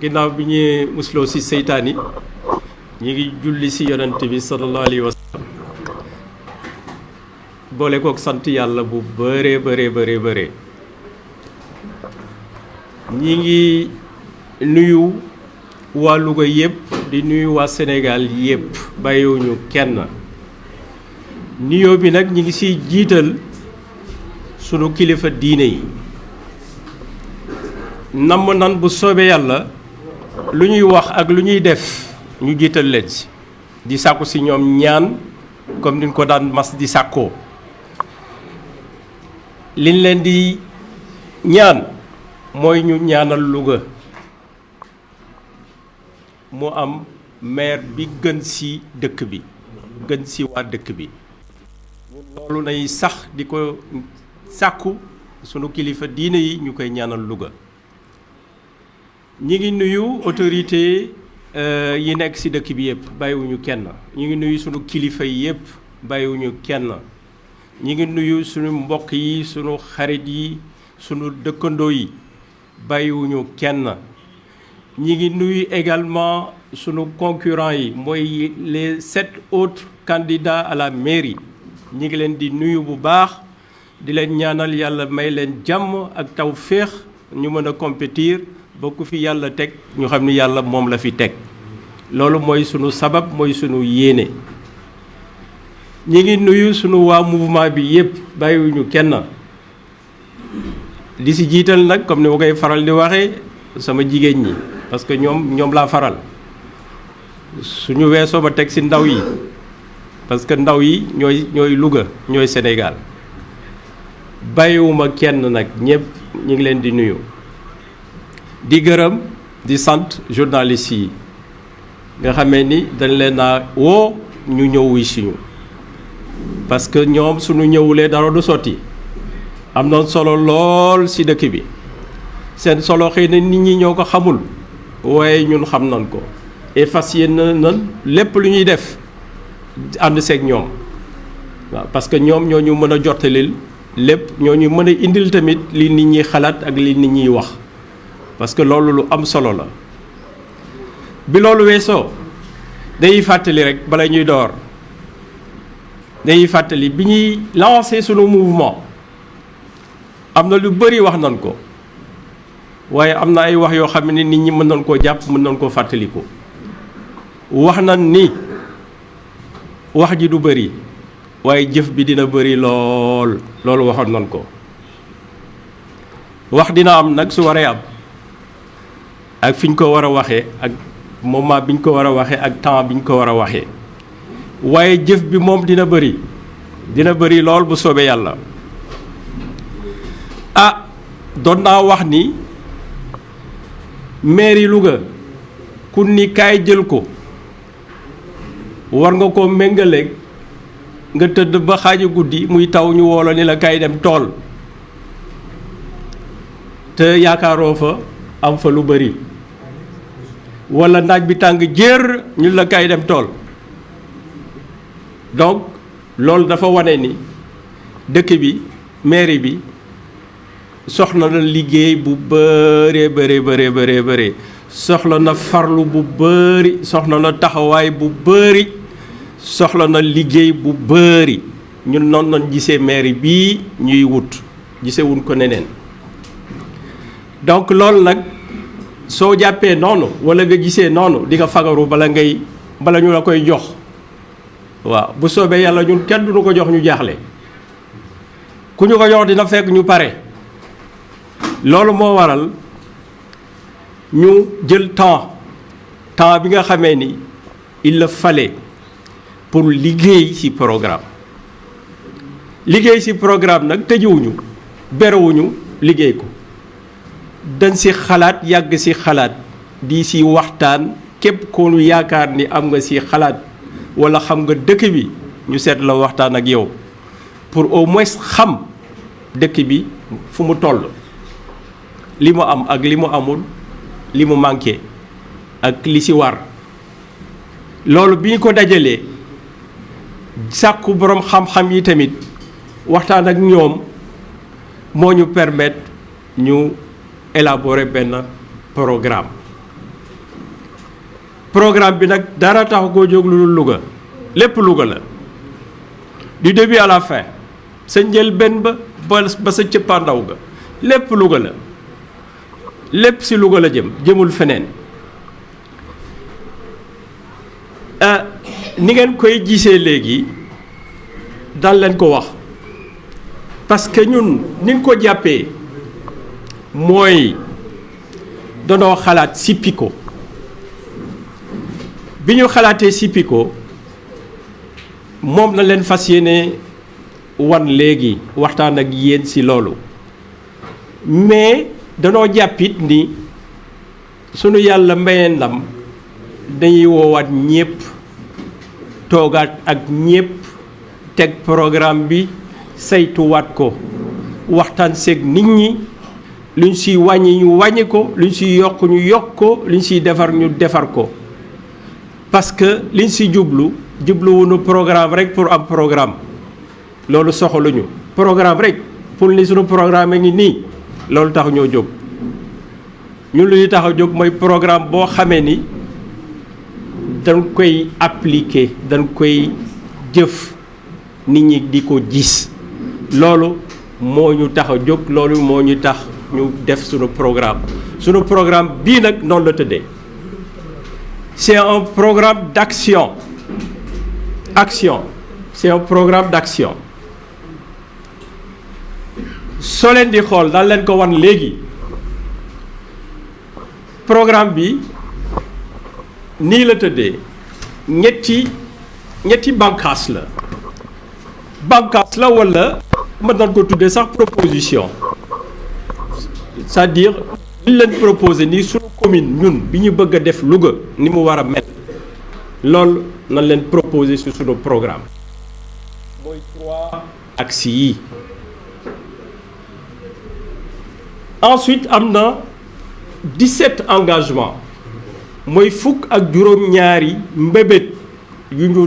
ginnaaw bi ñuy musloo ci seytaan ñi ngi julli ci yonent bi sallallahu alayhi wa sallam. Boole kook sant yàlla bu bëree bëree bëree bëree ñi ngi nuyu waa Louga yëpp di nuyu waa Sénégal yëpp bàyyiwuñu kenn. Nuyoo bi nag ñi ngi ciy jiital sunu kilifa diine yi. Namm nan bu yàlla lu ñuy wax ak lu ñuy def ñu jiital leen ci. Di sàkku ci ñoom ñaan comme niñ ko daan mas di sàkkoo. Liñ leen di ñaan mooy ñu ñaanal Louga. Mu am maire bi gën ci dëkk bi gën ci waa dëkk bi. Loolu nay sax di ko sàkku sunu kilifa diine yi ñu koy ñaanal Louga ñi nuyu autorité yi nekk ci dëkk bi yëpp bàyyiwuñu kenn. Ñi ngi nuyu sunu kilifa yi yëpp bàyyiwuñu kenn. Ñi ngi nuyu sunu mbokk yi sunu xarit yi sunu dëkkandoo yi bàyyiwuñu kenn. Ñi ngi nuyu également sunu concurrents yi mooy les sept autres candidats à la mairie. Ñi ngi leen di nuyu bu baax di leen ñaanal yàlla may leen jàmm ak ñu mën a compétir ba ku fi yàlla teg ñu xam ni yàlla moom la fi teg. Loolu mooy sunu sabab mooy sunu yéene. Ñi ngi nuyu sunu waa mouvement bi yépp bàyyiwuñu kenn. Di si jiital nag comme ni ma faral di waxee sama jigéen ñi parce que ñoom ñoom laa faral. Suñu weesoo ma teg si ndaw yi parce que ndaw yi ñooy ñooy Louga ñooy Sénégal. Bàyyiwuma kenn ñëpp ñu ngi leen di nuyu di gërëm di sant journalistes yi. Nga xamee ni dañ leen a woo ñu ñëw wuy siñu parce que suñu dara du am solo lool ci dëkk bi. Seen solo xëy na nit ñi ñoo ko xamul waaye ñun xam nañ ko. Et fas nan lépp lu ñuy def ànd seeg ñoom. Waaw parce que ñoom ñoo ñu mën a jottalil ñoo ñu a indil tamit li nit ñi xalaat ak li nit ñiy wax parce que loolu lu am solo la. Bi loolu weesoo dañuy fàttali rek bala ñuy door dañuy fàttali bi ñuy lancé sunu mouvement am na lu bëri wax nañ ko waaye am na ay wax yoo xam ne nit ñi mën nañ koo jàpp mën nañ koo wax nañ ni wax ji du bëri waaye jëf bi dina bëri lool loolu waxoon nañ ko. Wax dina am nag su am ak fi ñu ko war a waxee ak moment bi ñu ko war a waxee ak temps bi ñu ko war a waxee. waaye jëf bi moom dina bëri dina bëri lool bu soobee yàlla. Ah doon naa wax ni mairie Louga ku ni jël ko war nga koo méngaleeg nga tëdd ba xaaju guddi muy taw ñu woolo ni la kaay dem tool. Te yaakaaroo fa am fa lu bëri. Walla naaj bi la tool. Donc loolu dafa wane ni dëkk bi mairie bi soxla na liggéey bu bëree bëree bëree bëree bëree. Soxla na farlu bu bëri na taxawaay bu bëri soxla na liggéey bu bëri. Donc soo jàppee noonu walla nga gisee noonu di nga fagaru bala ngay bala ñu la koy jox. Waaw bu soobee yàlla ñun kenn du ñu ko jox ñu jaaxle. Ku ñu ko jox dina fekk ñu pare. Loolu moo waral ñu jël temps temps bi nga xamee ni il le fallait pour liggéey ci programme. Liggéey ci programme nag tëjuwuñu berewuñu liggéey ko dañ ci xalaat yàgg ci xalaat di ci waxtaan képp ko nu yaakaar ni am nga ci xalaat walla xam nga dëkk bi ñu seet la waxtaan ak yow. Pour au moins xam dëkk bi fu mu toll li am ak li mu amul li mu manqué ak li ci war. Loolu bi ko dajalee sàkku boroom xam-xam yi tamit waxtaan ak ñoom moo ñu permettre ñu élaborer benn programme programme bi nag dara tax koo jóg lu Louga lépp Louga la du début à la fin sa njëlbéen ba ba sa cëppaandaw ga lépp Louga la lépp si Louga la jëm jëmul feneen ni ngeen koy gisee léegi dal leen ko wax parce que ñun ni ko jàppee mooy danoo xalaat sippi ko bi ñu xalaatee sippi ko moom na leen fas yéene wan léegi waxtaan ak yéen ci loolu. Mais danoo jàppit ni sunu yàlla mbayee ndam dañuy woowaat ñépp toogaat ak ñépp teg programme bi saytuwaat ko waxtaan seeg nit ñi luñ siy wàññi ñu wàññi ko luñ siy yokk ñu yokk ko luñ siy defar ñu defar ko. Parce que liñ si jublu jubluwunu programme rek pour am programme. Loolu soxaluñu. Programme rek pour ni sunu programme a ngi nii loolu tax ñoo jóg. Ñun lu ñu tax a jóg mooy programme boo xamee ni dañ koy appliquer dañ koy jëf nit ñi di ko gis. Loolu moo ñu tax a jóg loolu moo ñu tax ñu def programme. Sunu programme bii nag noonu la tëddee. C'est un programme d'action. Action. C'est un programme d'action. Soo leen di xool daal leen programme bi nii la tëddee. Ñetti ñetti bànqaas la. Bànqaas la walla sax proposition c'est-à-dire li leen proposé nii suñu commune ñun bi ñu bëgg a def ni mu war a mel loolu nañ leen proposé sur programme. Ensuite am na 17 engagements. Mooy fukk ak juróom-ñaari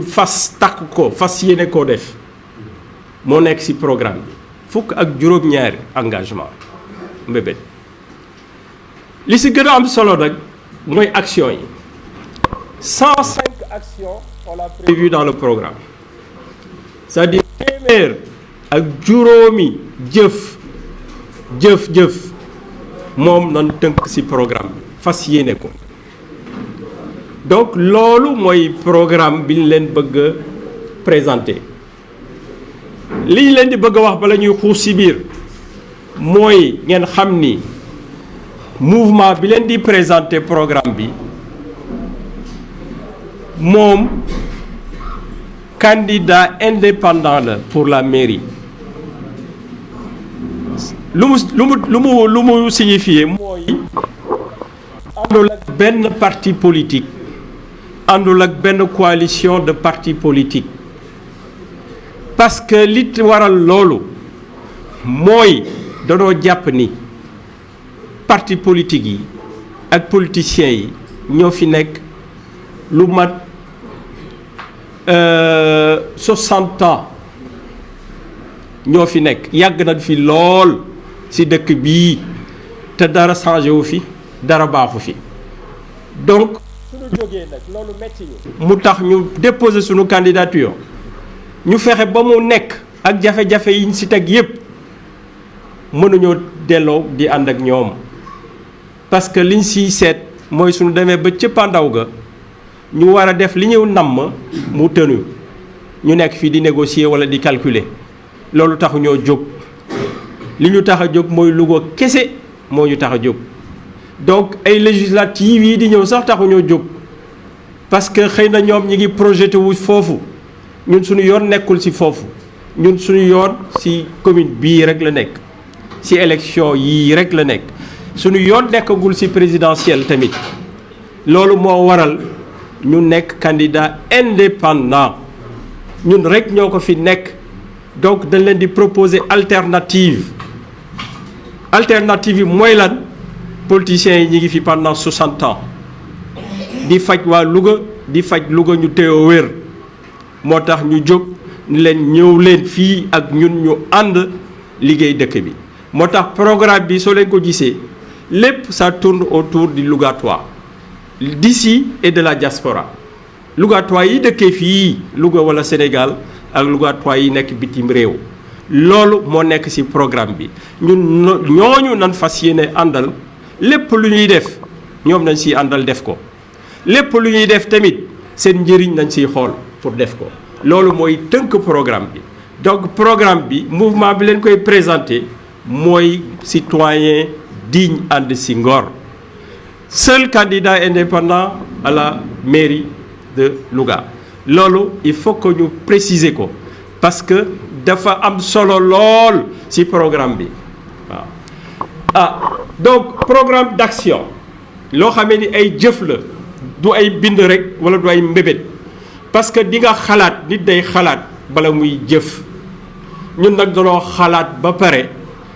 fas programme bi. Fukk ak engagement li ci gën a am solo nag mooy action yi. 105 actions on l'a prévu dans le programme. C'est-à-dire téeméer ak juróomi jëf jëf jëf moom nan tënk ci programme bi fas yéene ko. Donc programme bi ñu présenter. Li ñu leen di bëgg a wax bala mouvement bi leen di présenter programme bi candidat indépendant pour la mairie. Lu mu lu mu lu mu lu mu signifié parti politique àndul ak benn coalition de partis politiques. Parce que li waral loolu mooy danoo jàpp ni parti politique yi ak politiciens yi ñoo fi lu mat soixante ans ñoo fi nekk. Yàgg nañ fi lool ci dëkk bii te dara changé fi dara fi. Donc ñu déposer suñu candidature. Ñu fexe ba mu delloo parce que liñ siy seet mooy suñu demee ba cëppaandaw ga ñu war a def li ñu namm mu tënu. Ñu nekk fii di négocier walla di calculer. Loolu taxu ñoo jóg. Li ñu ñu tax a donc ay législatives yi di ñëw sax taxu ñoo parce que xëy na ñoom ñi ngi projeté wu foofu. Ñun suñu yoon nekkul ci foofu. Ñun commune suñu yoon nekkagul ci présidentielle tamit. Loolu moo waral ñu nekk candidat indépendant. Ñun rek ñoo ko fi nekk. Donc dañ leen di proposer alternative. Alternative yi mooy lan? Politiciens yi ñi ngi fi pendant 60 ans. Di faj waa Louga di faj Louga ñu téyoo wér. Moo tax ñu jóg ni leen ñëw leen fii ak ñun ñu ànd liggéey dëkk bi. Moo tax programme bi soo leen ko gisee lépp ça tourne autour du Lougatoire d'ici et de la diaspora. Lougatois yi dëkkee fii Louga Sénégal ak Lougatois yi nekk bitim réew. Loolu moo nekk ci programme bi. Ñun ñooñu nan fas yéene àndal. Lépp lu ñuy def ñoom nañ ciy àndal def ko. Lépp lu def tamit seen njëriñ pour def ko. Loolu mooy tënk programme donc programme bi mouvement bi leen koy présenté mooy citoyen digne ànd ci ngor seul candidat indépendant à la mairie de Louga. Loolu il faut que ñu préciser ko parce que dafa am solo lool ci programme bi waaw. Ah donc programme d'action loo xamee ni ay jëf la du ay bind rek walla du parce que di nga xalaat nit day xalaat bala muy jëf. Ñun nag danoo xalaat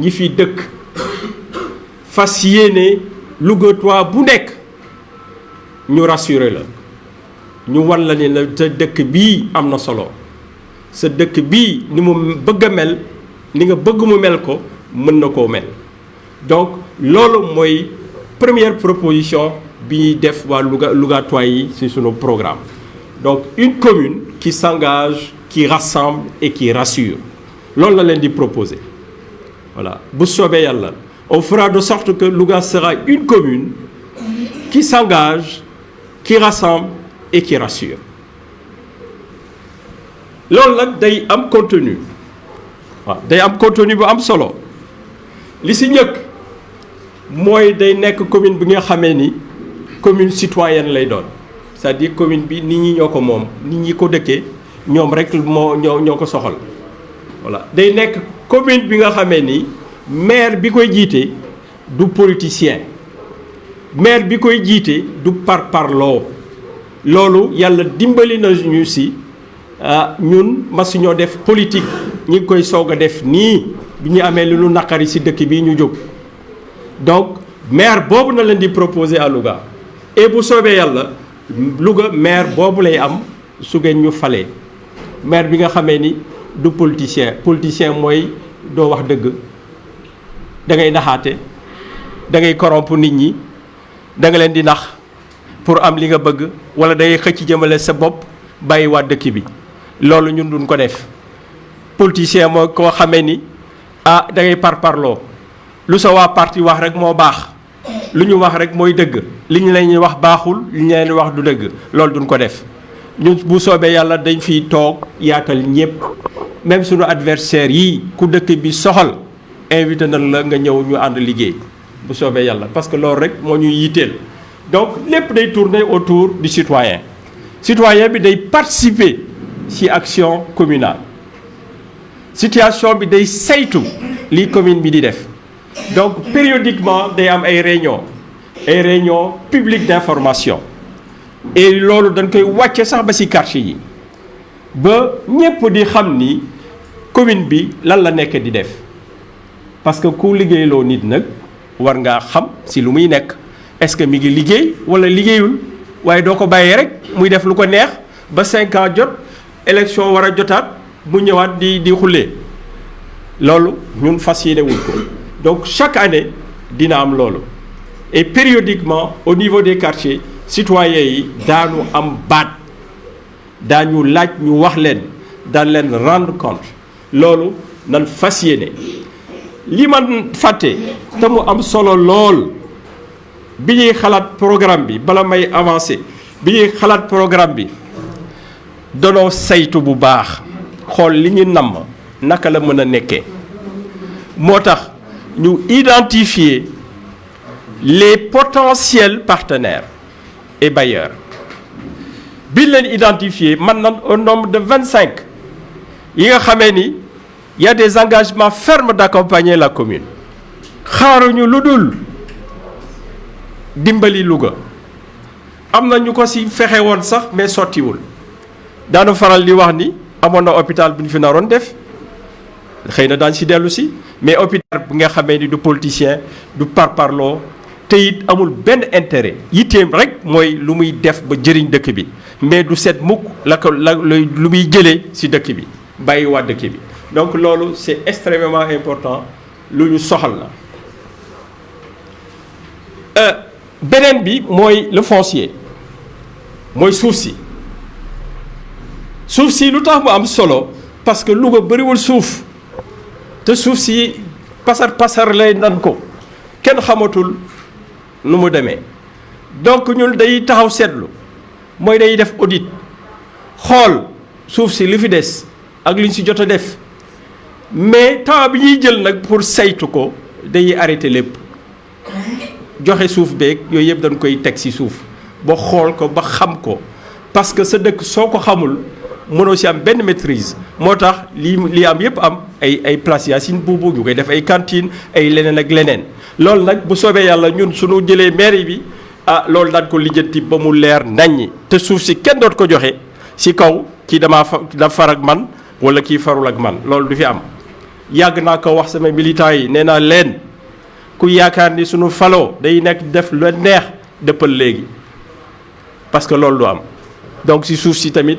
ñi fi dëkk fas yéene Lougatois bu nekk ñu rassurer la ñu wan la ne la sa dëkk bii am na solo sa dëkk bii ni mu bëgg a mel ni nga bëgg mu mel ko mën na koo mel. Donc loolu mooy première proposition bi ñuy def waa Louga Lougatois yi ci programme. Donc une commune qui s'engage qui rassemble et qui rassure. Loolu la leen di proposer voilà. On fera de sorte que Louga sera une commune qui s'engage qui rassemble et qui rassure. Loolu nag day am contenu. Waaw day am contenu am solo. Li ci njëkk day nekk commune bi nga commune citoyenne lay doon. C'est-à-dire commune bi nit ñi ñoo ko voilà day commune bi nga xamee ni maire bi koy jiite du politicien. Maire bi koy du par parloo loolu yàlla dimbali na ñu si ah ñun def politique. Ñi ngi koy soog def nii. Bi ñu amee lu dëkk bii ñu donc maire boobu na leen di proposer à Louga. Et bu soobee yàlla Louga maire boobu lay am su ngeen ñu falee. Maire bi nga ni du politicien. Politicien mooy doo wax dëgg. Da ngay naxaate da ngay corrompre nit ñi da nga leen di nax pour am li nga bëgg wala da ngay xëcc jëmale sa bopp bàyyi waa dëkk bi. Loolu ñun duñ ko def. Politicien mooy koo xamee ni ah da ngay parparloo. Lu sa waa parti wax rek moo baax. Lu ñu wax rek mooy dëgg. Li ñu wax baaxul li ñu wax du dëgg. Loolu duñ ko def ñun bu soobee yàlla dañ même suñu adversaire yi ku dëkk bi parce que loolu donc autour du citoyen. Citoyen bi participer ci action communale. Situation bi day saytu commune donc périodiquement day am ay réunion ay réunion publique d'information et loolu dañ koy wàcce sax ba ci quartier yi. Ba ñépp di xam ni commune bi lan la nekk di def. Parce que ku liggéeyloo nit nag war ngaa xam ci lu muy nekk. Est-ce que mi ngi liggéey walla liggéeyul? Waaye doo ko bàyyee rek muy def lu ko neex. Ba cinq ans jot élection war a jotaat mu di di xullee. Loolu ñun fas donc chaque année dina am et périodiquement au niveau des quartiers citoyens yi daanu am baat daañu laaj ñu wax leen daan leen rendre compte. Loolu nan fas yéene. Li man fàtte te mu am solo lool bi ñuy programme bi bala may avancer bi ñuy xalaat programme bi saytu bu baax li naka la identifier les potentiels partenaires et bailleurs. Bi leen identifier man nan au nombre de vingt cinq yi nga xamee ni y a des engagements fermes d'accompagner la commune. Xaaruñu lu dul dimbali Louga. Am na ñu ko sax mais faral di wax na hôpital bu ñu fi na mais hôpital bi nga xamee ni du politicien du parparloo te it amul benn intérêt. Yitteem rek mooy lu muy def ba jëriñ dëkk bi. Mais du seet mukk la ko la lu muy jëlee si dëkk bi bàyyi waa dëkk bi. Donc loolu c'est extrêmement important lu ñu soxal la. Beneen bi mooy le foncier. Mooy suuf si. Suuf si lu mu am solo parce que Louga bëriwul suuf. Te suuf si pasar pasar lay nan ko. Kenn xamatul nu mu demee. Donc ñun day taxaw seetlu mooy day def audit xool suuf si li fi des ak si def. Mais temps bi ñuy jël nag pour saytu ko day arrêté lépp. Joxe suuf beeg yooyu yëpp dañ koy teg ci suuf ko ba parce que sa dëkk soo ko xamul mënoo ci am benn maîtrise. Moo tax lii am yëpp am ay ay places Yacine Boubou ñu koy def ay cantines ay leneen ak leneen. Loolu nag bu soobee yàlla ñun suñu jëlee mairie bi ah loolu daan ko lijjanti ba mu leer te suuf si kenn doot ko ci kaw kii damaa da far ak man walla kii farul ak man. Loolu du fi am. Yàgg naa ko wax sama militants yi nee naa leen ku yaakaar ni suñu faloo day nekk def lu neex parce que loolu du am. Donc suuf si tamit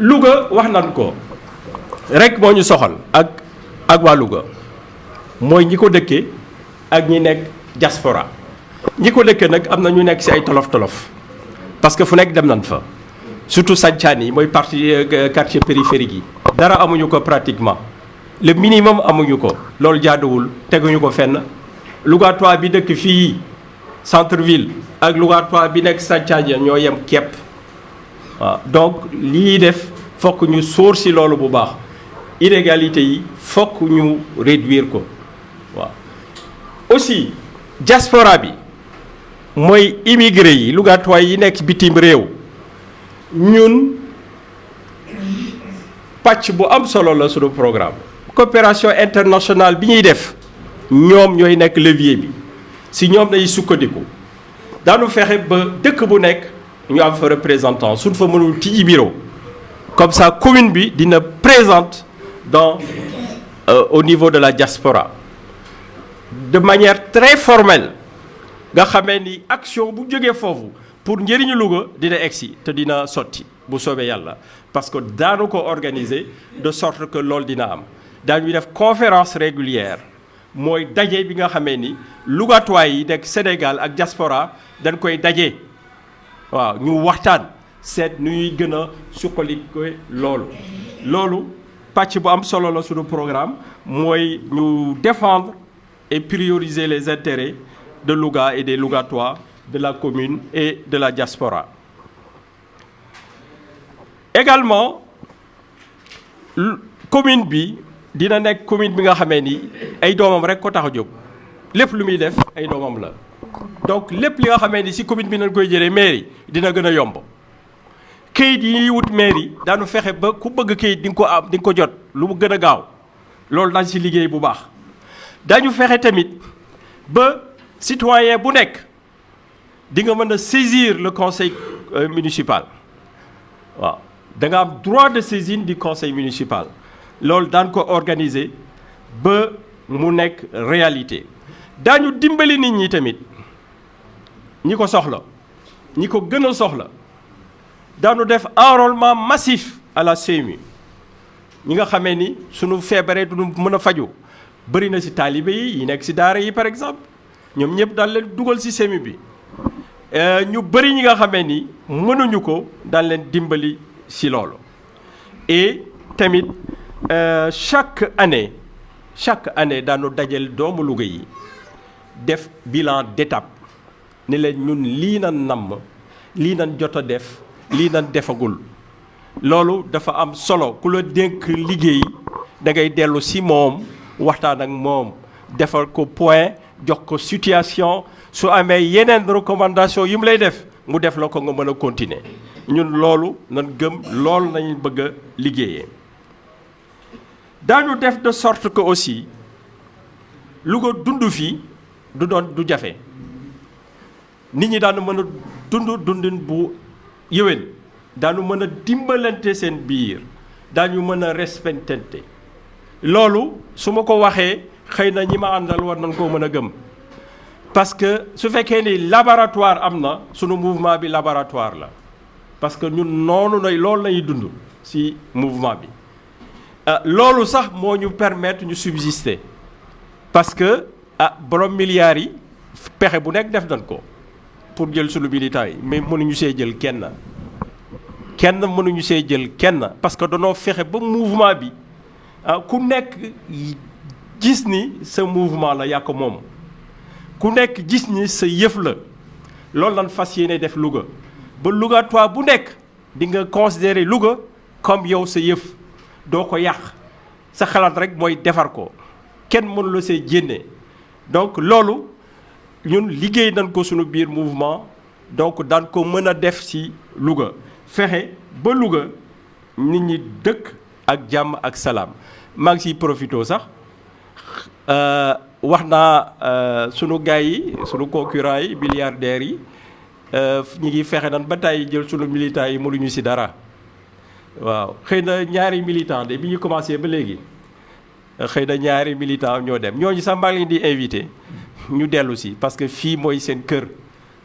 Louga wax nan ko. Rek moo ñu soxal ak ak waa Louga. Mooy ñi ko ak ñi nekk diaspora. Ñi ko dëkkee nag ñu ci ay tolof tolof parce que fu nekk dem nañ fa. Surtout sancaan yi mooy partie quartier périphérique yi. Dara amuñu ko pratiquement. Le minimum amuñu ko. Loolu jaaduwul. Teguñu ko fenn. Louga toi bi dëkk fii centre ville ak Louga toi bi nekk sancaan ya ñoo donc lii def fokk ñu sóor ci loolu bu baax. Inégalité yi fokk ñu réduire ko. Aussi diaspora bi mooy immigré yi toi yi nekk bitim réew. Ñun pàcc bu am solo la sunu programme. Coopération internationale bi ñuy def levier bi. Si sukkandiku ba bu ñu am fa représentant suñ fa mënul tijji bureau. Comme ça commune bi dina présente dans euh, au niveau de la diaspora. De manière très formelle nga xamee ni action bu jógee foofu pour njëriñu Louga dina egsi te dina sotti bu soobee yàlla. Parce que daanu ko organiser de sorte que loolu dina am. Daañuy def conférence régulière. Mooy daje bi nga xamee ni Lougatois yi nekk Sénégal ak diaspora dañ koy waaw ñu waxtaan seet nu ñuy gën a suqali ko loolu. Loolu pàcc bu am solo la suñu programme mooy défendre et prioriser les intérêts de Louga et des Lougatois de la commune et de la diaspora. Également commune bi dina nekk commune bi nga xamee ni ay doomam rek ko tax a jóg. Lépp lu muy def ay doomam la donc lépp li nga xamee ni ci commune bi koy mairie dina gën yomb. Këyit yi wut mairie daanu fexe ba ku bëgg nga ko am ko jot lu mu ci liggéey bu baax. Dañu tamit ba citoyen bu saisir le conseil municipal. Waaw. Droit de saisine du conseil municipal. Loolu daan ko organiser ba mu réalité. Daañu dimbali nit ñi ñi ko soxla ñi ko gën soxla enrôlement massif à la CMU ñi nga xamee ni sunu feebaree du mën a faju bëri na ci yi par exemple. Ñoom ñëpp daal leen dugal ci CMU bi. Ñu bëri ñi nga xamee ni mënuñu ko dimbali ci loolu. Et tamit chaque année chaque année daanu dajal doomu Louga yi def bilan d'étape ne leen ñun lii nan namm lii nan jot a def lii nan defagul. Loolu dafa am solo. Ku la dénk liggéey da ngay dellu si moom waxtaan ak moom defal ko point jox ko situation. Su amee yeneen recommandation mu lay def mu def la ko nga mën a continuer. Ñun loolu nan gëm def de sorte que aussi Louga dund fii du du nit ñi daanu mën a dund dundin bu yëwén daanu mën a dimbalante seen biir. Daañu mën a respectante. Loolu su ma ko waxee xëy na ñi ma àndal war nañ koo mën a gëm. Parce que su fekkee ni laboratoire am na sunu mouvement bi laboratoire la. Parce que ñun noonu nay loolu lañuy dund ci mouvement bi. Loolu sax moo ñu permettre ñu subsister. Parce que ah borom milliards yi pexe bu nekk def nañ ko pour jël sunu militants yi mais mënuñu see jël kenn. Kenn mënuñu see jël kenn parce que danoo fexe ba mouvement bi ah ku nekk gis ni sa mouvement la yaa ko moom. Ku nekk gis ni sa yëf la. Loolu lan fas yéene def Louga. Ba Louga toi bu nekk di nga considérer Louga comme yow sa yëf. Doo ko yàq. Sa xalaat rek mooy defar ko. Kenn mënu la see jénne donc loolu ñun liggéey nañ ko mouvement donc daan ko mën a def ci Louga. Fexe ba Louga nit ñi dëkk ak jàmm ak salaam. Maa ngi ciy profité sax wax naa sunu gars yi yi milliardaires yi ñi ngi fexe nan ba jël militants yi mënuñu dara. Waaw xëy na ñaari militant de ñu invité ñu dellu si parce que fii mooy seen kër.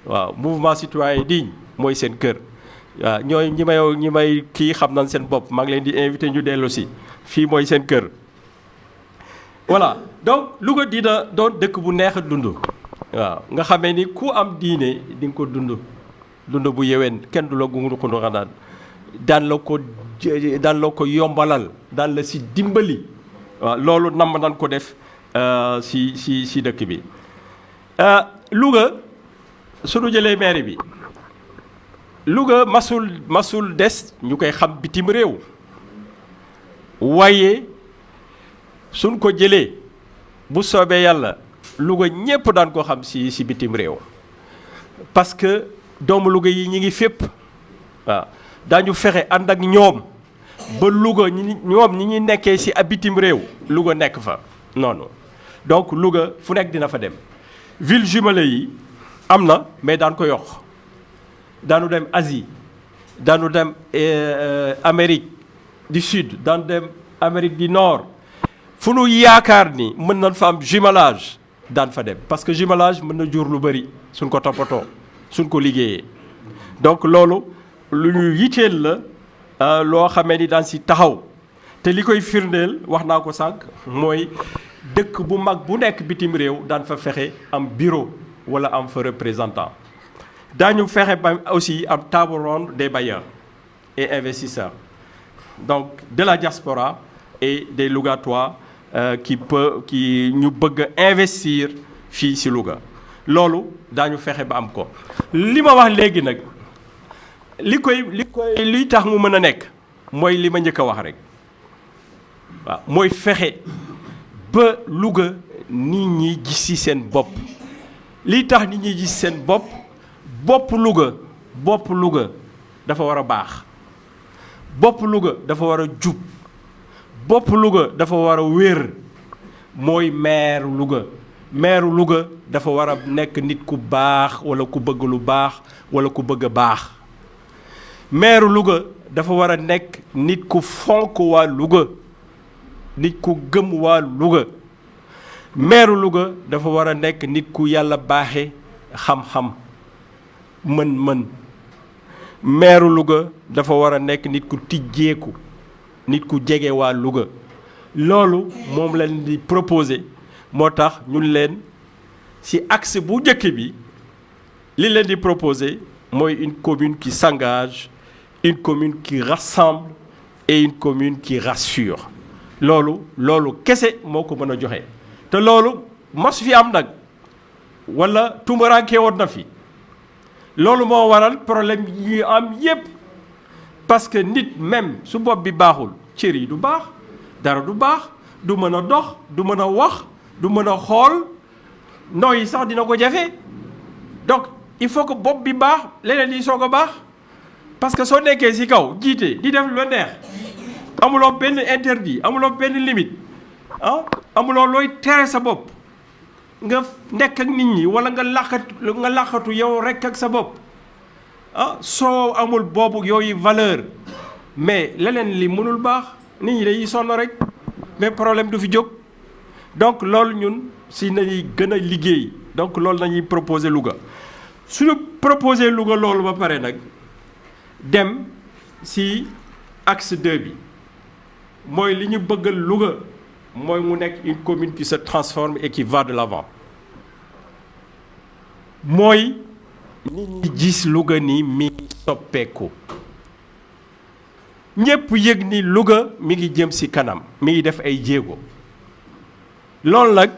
Waaw mouvement citoyen digne mooy seen kër. Waaw ñooy ñi may ñi may kii xam nañ seen bopp maa ngi leen di invité ñu dellu si. Fii mooy seen kër. Voilà donc Louga dina doon dëkk bu neex a dund. Waaw nga xamee ni ku am diine di ko dund. Dund bu yeween kenn du la gungu xundu xanaan daan la ko daan la ko yombalal daan la si dimbali. Waaw loolu namm nan ko def si si si dëkk bi Louga suñu jëlee maire bi Louga masul des ñu xam bitim réew. Waaye suñ ko jëlee bu soobee yàlla Louga daan ko si si bitim parce que doomu Louga yi ñi ngi fépp. Waaw daañu ak ba Louga ñi ñi ñuy nekkee ci ab Louga nekk fa noonu. Donc Louga fu dina fa dem ville jumelée yi am mais daan ko yokk. Daanu dem Asie daanu dem Amérique du Sud daanu dem Amérique du Nord. Fu nu yaakaar ni mën nañ fa am jumelage daan fa dem. Parce que jumelage mën na jur lu bari suñ ko toppatoo suñ ko liggéeyee. Donc loolu lu ñu yitteel la loo xamee ni daan si taxaw. Te li koy firndeel wax naa ko sànq mooy dëkk bu mag bu nekk bitim réew daan fa fexe am bureau wala am fa représentant. Daañu fexe ba aussi am table ronde des bailleurs et investisseurs. Donc de la diaspora et des Lougatois euh, qui peut qui ñu bëgg investir fii si Louga. Loolu daañu fexe ba am ko. Li ma wax léegi nag li koy li koy liy tax mu mën a nekk mooy li wax rek. Waaw mooy fexe ba Louga nit ñi gis ci seen bopp. Liy tax nit ñi gis seen bopp? Bopp Louga bopp Louga dafa war a baax. Bopp Louga dafa war a jub. Bopp Louga dafa war a wér. Mooy dafa nit ku baax walla ku bëgg lu baax walla ku bëgg a dafa nit ku fonk waa nit ku gëm waa Louga. Maire Louga dafa war a nit ku yàlla baaxe xam-xam mën-mën. Maire Louga dafa war a nit ku tijjeeku nit ku proposer moo ñun leen axe bu proposer mooy une commune qui s'engage une commune qui rassemble et une commune qui rassure loolu kese moo ko te mas fi am wala tumuraanke woon na fi. Loolu moo waral problème yi am parce que nit même su bopp bi baaxul cër yi du baax dara du baax du mën a dox du mën a wax du mën a xool nooyi sax dina donc il faut que bopp bi baax parce que ci kaw di amuloo benn interdit amuloo benn limite ah amuloo looy tere sa bopp. Nga nekk ak nit ñi walla nga làqatu nga làqatu yow rekk ak sa bopp. Ah soo amul boobu yooyu valeur mais leneen li mënul baax nit ñi dañuy sonn rek mais problème du fi jóg. Donc loolu ñun si nañuy gën a liggéey donc loolu nañuy proposer Louga. Suñu proposer Louga loolu ba pare nag dem si axe 2 bi mooy li ñu bëggal Louga mooy mu nekk une commune qui se transforme et qui va de l'avant. Mooy nit ñi gis Louga ni mi soppeeku. Yëg ni Louga mi ngi jëm ci kanam mi ngi def ay jéego. Loolu nag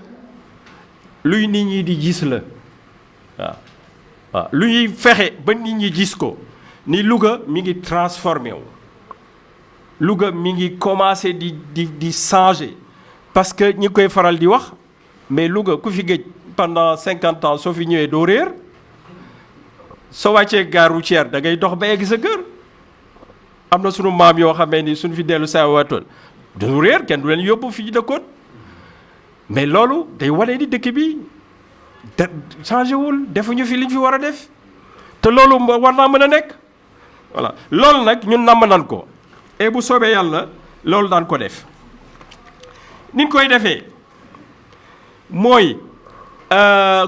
luy nit ñi di gis la. Waaw waaw. Lu ni Louga mi ngi transformé Louga mi ngi commencé di di di changer. Parce que ñi koy faral di wax mais Louga ku fi pendant cinquante ans soo fi ñëwee doo réer. Soo wàccee gare routière da ngay dox ba egg sa kër. Am na sunu maam yoo ni suñu fi dellu saa waatoon duñu réer kenn du mais loolu day wane ni dëkk bi changé wul defuñu fi liñ fi war a def. Te war voilà. Loolu nag ñun namm nan et bu soobee yàlla loolu daan ko def. Ni ñu koy defee? Mooy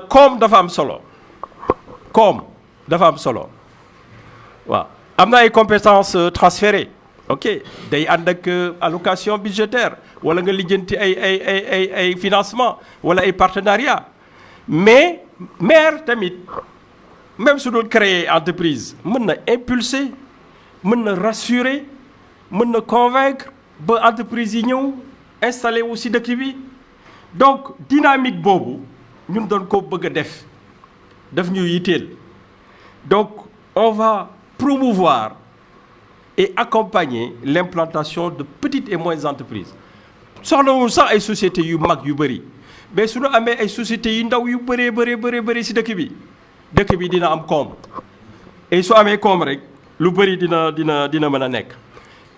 koom dafa am solo. Koom dafa am solo. Waaw. Am na ay compétences transférées. Ok. Day ànd ak allocation budgétaire. Wala nga lijjanti ay ay ay ay ay financement. Wala ay partenariat. Mais maire tamit même su doon créer entreprise mën na impulser mën na rassurer mën na convaincre ba entreprise yi ñëw installé wu ci dëkk bi. Donc dynamique boobu ñun doon ko bëgg a def. Daf ñu donc on va promouvoir et accompagner l'implantation de petites et moyennes entreprises. Soxlawul sax ay sociétés yu mag yu bëri. Mais su ñu amee ay sociétés yu ndaw yu bëree bëree bëree bëri ci dëkk bi dëkk bi dina am koom et su amee koom rek lu bëri dina dina dina mën a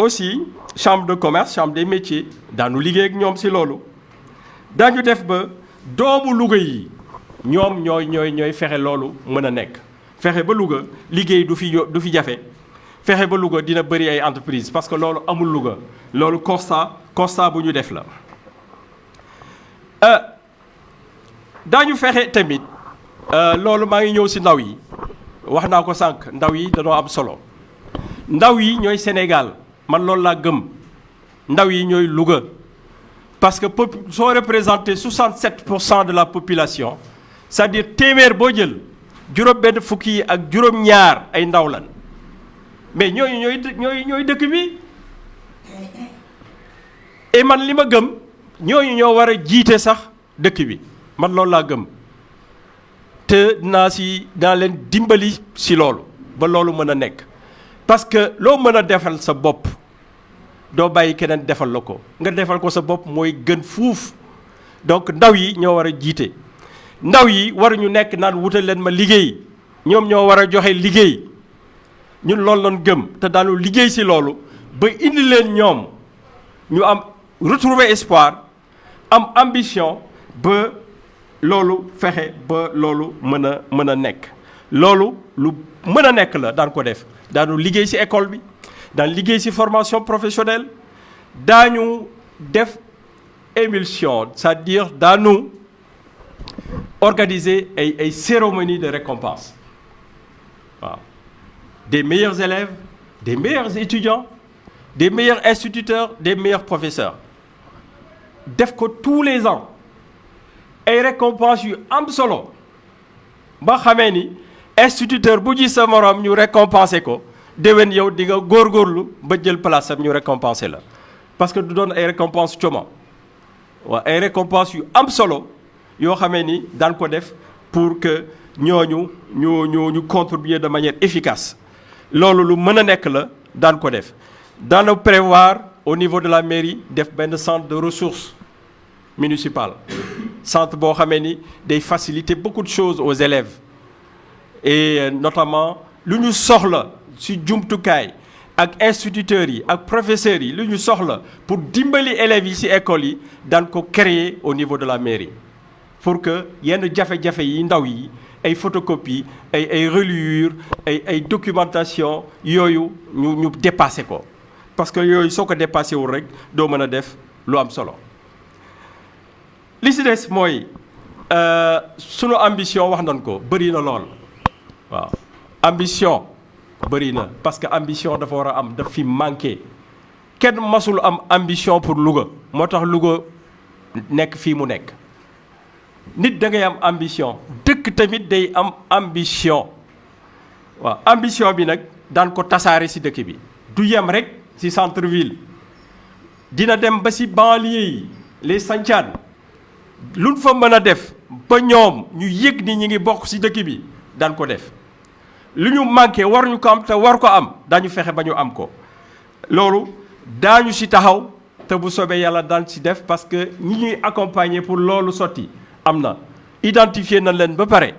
aussi chambre de commerce chambre des métiers daanu liggéey ak ñoom ci loolu. Daañu def ba doomu Louga yi ñoom ñooy ñooy ñooy fexe loolu mën a nekk. Du fi du fi ba dina bëri ay entreprise parce que loolu amul Louga. Loolu constat constat bu ñu def la. Daañu fexe tamit maa ngi ñëw ci ndaw yi. Wax ko ndaw yi am solo. Ndaw yi Sénégal man loolu laa gëm. Ndaw yi ñooy Louga. Parce que pop soo représenté 67 pour cent de la population c'est-à-dire téeméer boo jël juróom benn fukki yi ak juróom-ñaar ay ndaw lan. Mais ñooñu ñooy ñooy ñooy dëkk bi. Et man li ma gëm ñooñu ñoo war a jiite sax dëkk bi. Man loolu laa gëm. Te dinaa si dinaa leen dimbali si loolu ba loolu mën a nekk. Parce que loo mën a defal sa bopp doo bàyyi keneen defal la ko. Nga defal ko sa bopp donc ndaw yi ñoo war a jiite. Ndaw yi waruñu nekk naan wutal leen ma liggéey. Ñoom ñoo war a joxe liggéey. Ñun loolu gëm am retrouver espoir am ambition ba loolu fexe ba loolu mën a mën a nekk. Loolu lu mën a nekk la daan ko def daan liggéey ci formation professionnelle daañu def émulsion c'est-à-dire daanu organiser ay cérémonie de récompense. Des meilleurs élèves des meilleurs étudiants des meilleurs instituteurs des meilleurs professeurs. Def ko tous les ans. Ay récompenses yu am instituteur bu ji sa déwén yow di nga góorgóorlu ba jël place ñu récompenser la. Parce que du doon ay récompenses coma. Waaw ay récompenses yu am solo yoo xamee ni ko def pour que ñooñu ñu ñu ñu contribuer de manière efficace. Loolu lu mën a nekk la daan ko def. Prévoir au niveau de la mairie def benn centre de ressources municipales. Centre boo xamee ni day faciliter beaucoup de choses aux élèves. Et notamment lu ñu soxla ci jumtukaay ak instituteurs yi ak professeurs yi lu soxla pour dimbali élèves yi ci école yi daan ko créer au niveau de la mairie. Pour que yenn jafe-jafe yi ndaw yi ay photocopie ay ay reliure ay ay documentation yooyu ñu ñu dépassé ko. Parce que yooyu soo ko dépassé wul rek doo mën a def lu am solo. Li ci des mooy sunu ambition wax nañ ko bëri na lool. Waaw. Ambition bëri na parce que ambition dafa war a am daf fi manqué. Kenn masul am ambition pour Louga. Moo tax Louga nekk fii mu nekk. Nit da ngay am ambition. Dëkk tamit day am ambition. Waaw ambition bi nag daan ko tasaare ci dëkk bi. Du yem rek ci centre ville dina dem ba ci banlieue yi les sancaan luñ fa mën a def ba ñoom ñu yëg ni ñi ngi bokk ci dëkk bi daan ko def lu ñu manqué war ñu ko am te war ko am daañu fexe ba ñu am ko. Loolu daañu ci taxaw te bu soobee yàlla daan ci def parce que ñi ñuy accompagner pour loolu sotti am identifier na leen ba pare.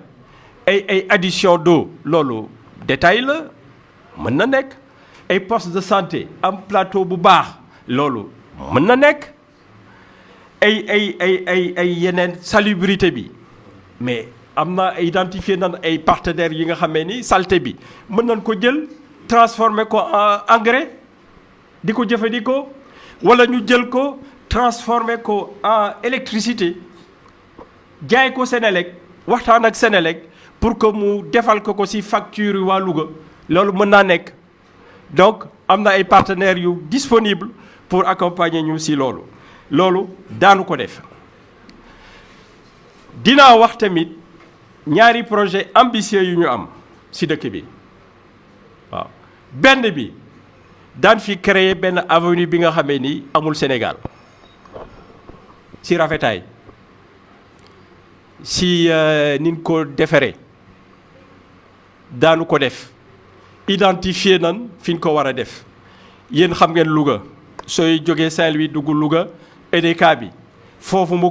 Ay ay addition d'eau loolu détail la mën na nekk. Ay poste de santé am plateau bu baax loolu mën na nekk. Ay ay ay ay ay yeneen salubrité bi. Mais am na identifier nan ay partenaires yi nga xamee ni saleté bi mën nañ ko jël transformer ko en engrais di ko wala ñu jël ko transformer ko en électricité jaay ko Sénélec waxtaan ak pour que mu defal ko ko ci facture yi waa Louga. Loolu mën naa nekk. Donc am na ay partenaires yu disponible pour accompagner ñu ci loolu. Loolu daanu ko def. Wax tamit ñaari projet ambitieux yu ñu am ci dëkk bi. Waaw. Benn bi daan fi créer benn avenue bi nga xamee ni amul Sénégal. Ci rafetaay. Si nin ko defaree. Daanu ko def. Identifier nan fi ñu ko war a def. Yéen xam ngeen Louga. Sooy jógee Saint-Louis dugg Louga bi. Foofu mu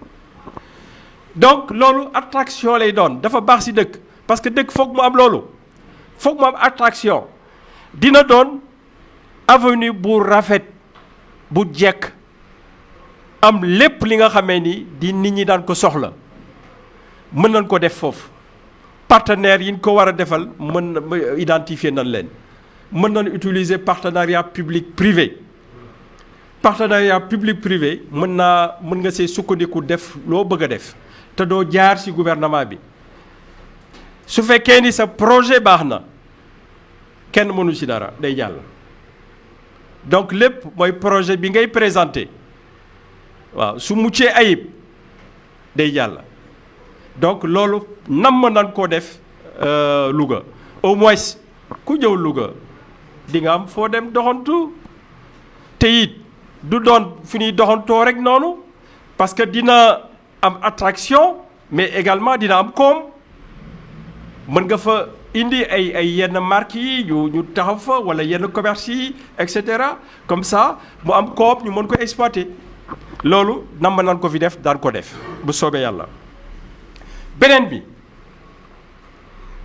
donc loolu attraction lay doon. Dafa ci parce que dëkk foog mu am mu am attraction. Dina doon avenue bu rafet bu am li nga ni di nit ñi ko soxla. Mën nañ ko def partenaires ko identifier mën nañ utiliser partenariat public privé. Partenariat public privé mën mën nga sukkandiku def bëgg te doo jaar ci gouvernement bi. Su fekkee ni sa projet baax na kenn mënu ci dara day jàll. Donc lépp mooy projet bi ngay présenter. Waaw su muccee ayib day jàll. Donc loolu namm nan koo def Louga. Au moins ku ñëw Louga di nga am foo dem doxantu. Te it du doon fi ñuy doxantoo rek noonu parce que dina am attraction mais également dina am koom. Mën nga fa indi ay ay yenn marques yi ñu ñu taxaw fa wala yenn commerce yi et cetera. Comme ça mu am koom ñu mën ko exploiter. Loolu nam nan ko fi def daan ko def bu soobee yàlla. Beneen bi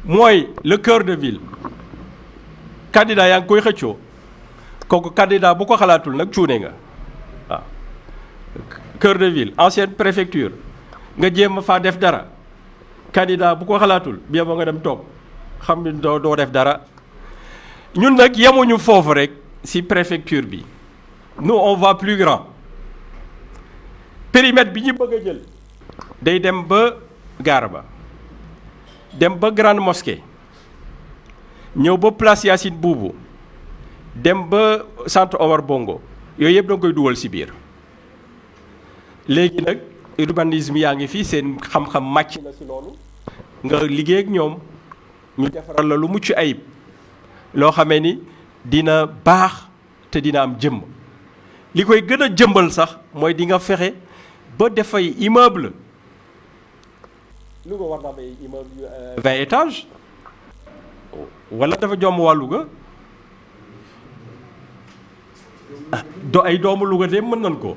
mooy le cœur de ville. Candidat yaa ngi koy xëccoo. Kooku candidat bu ko xalaatul nag cuune nga waaw. Cœur de ville ancienne préfecture nga jéem a faa def dara. Candidat bu ko xalaatul ba nga dem toog xam ni def dara. Ñun nag yemuñu foofu rek ci préfecture bi. Nous on va plus grand. Périmètre bi ñu bëgg a jël day dem ba gaar ba dem ba grande mosquée ñëw ba place Boubou dem ba centre Omar Bongo. Yooyu yëpp da koy dugal ci biir. Léegi nag urbanisme yaa ngi fii seen xam-xam màcc na ci loolu. nga liggéey ak ñoom ñu defaral la lu mucc ayib loo xamee ni dina baax te dina am jëmm. Li koy gën a jëmbal sax mooy di nga fexe ba defay immeuble. Louga war na am ay immeuble vingt étages. Wala dafa jomb waa Louga ah do ay doomu Louga de mën nañ ko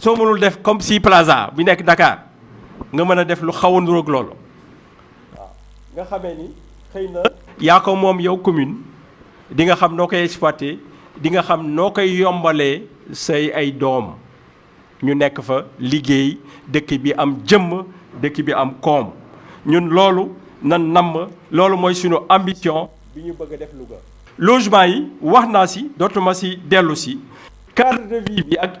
soo mënul def comme si plaza nekk Dakar nga mën a def lu xaw a niróog loolu. Waaw nga xamee ni xëy na yaa ko moom yow commune di nga xam noo koy exploité di nga xam noo koy yombalee say ay doom. Ñu nekk fa liggéey dëkk bi am jëmm dëkk bi am koom. Ñun loolu nan namm loolu mooy suñu ambition. Bi ñu bëgg a def Louga. Logement yi wax naa si dootuma si dellu si. Cadre de vie bi ak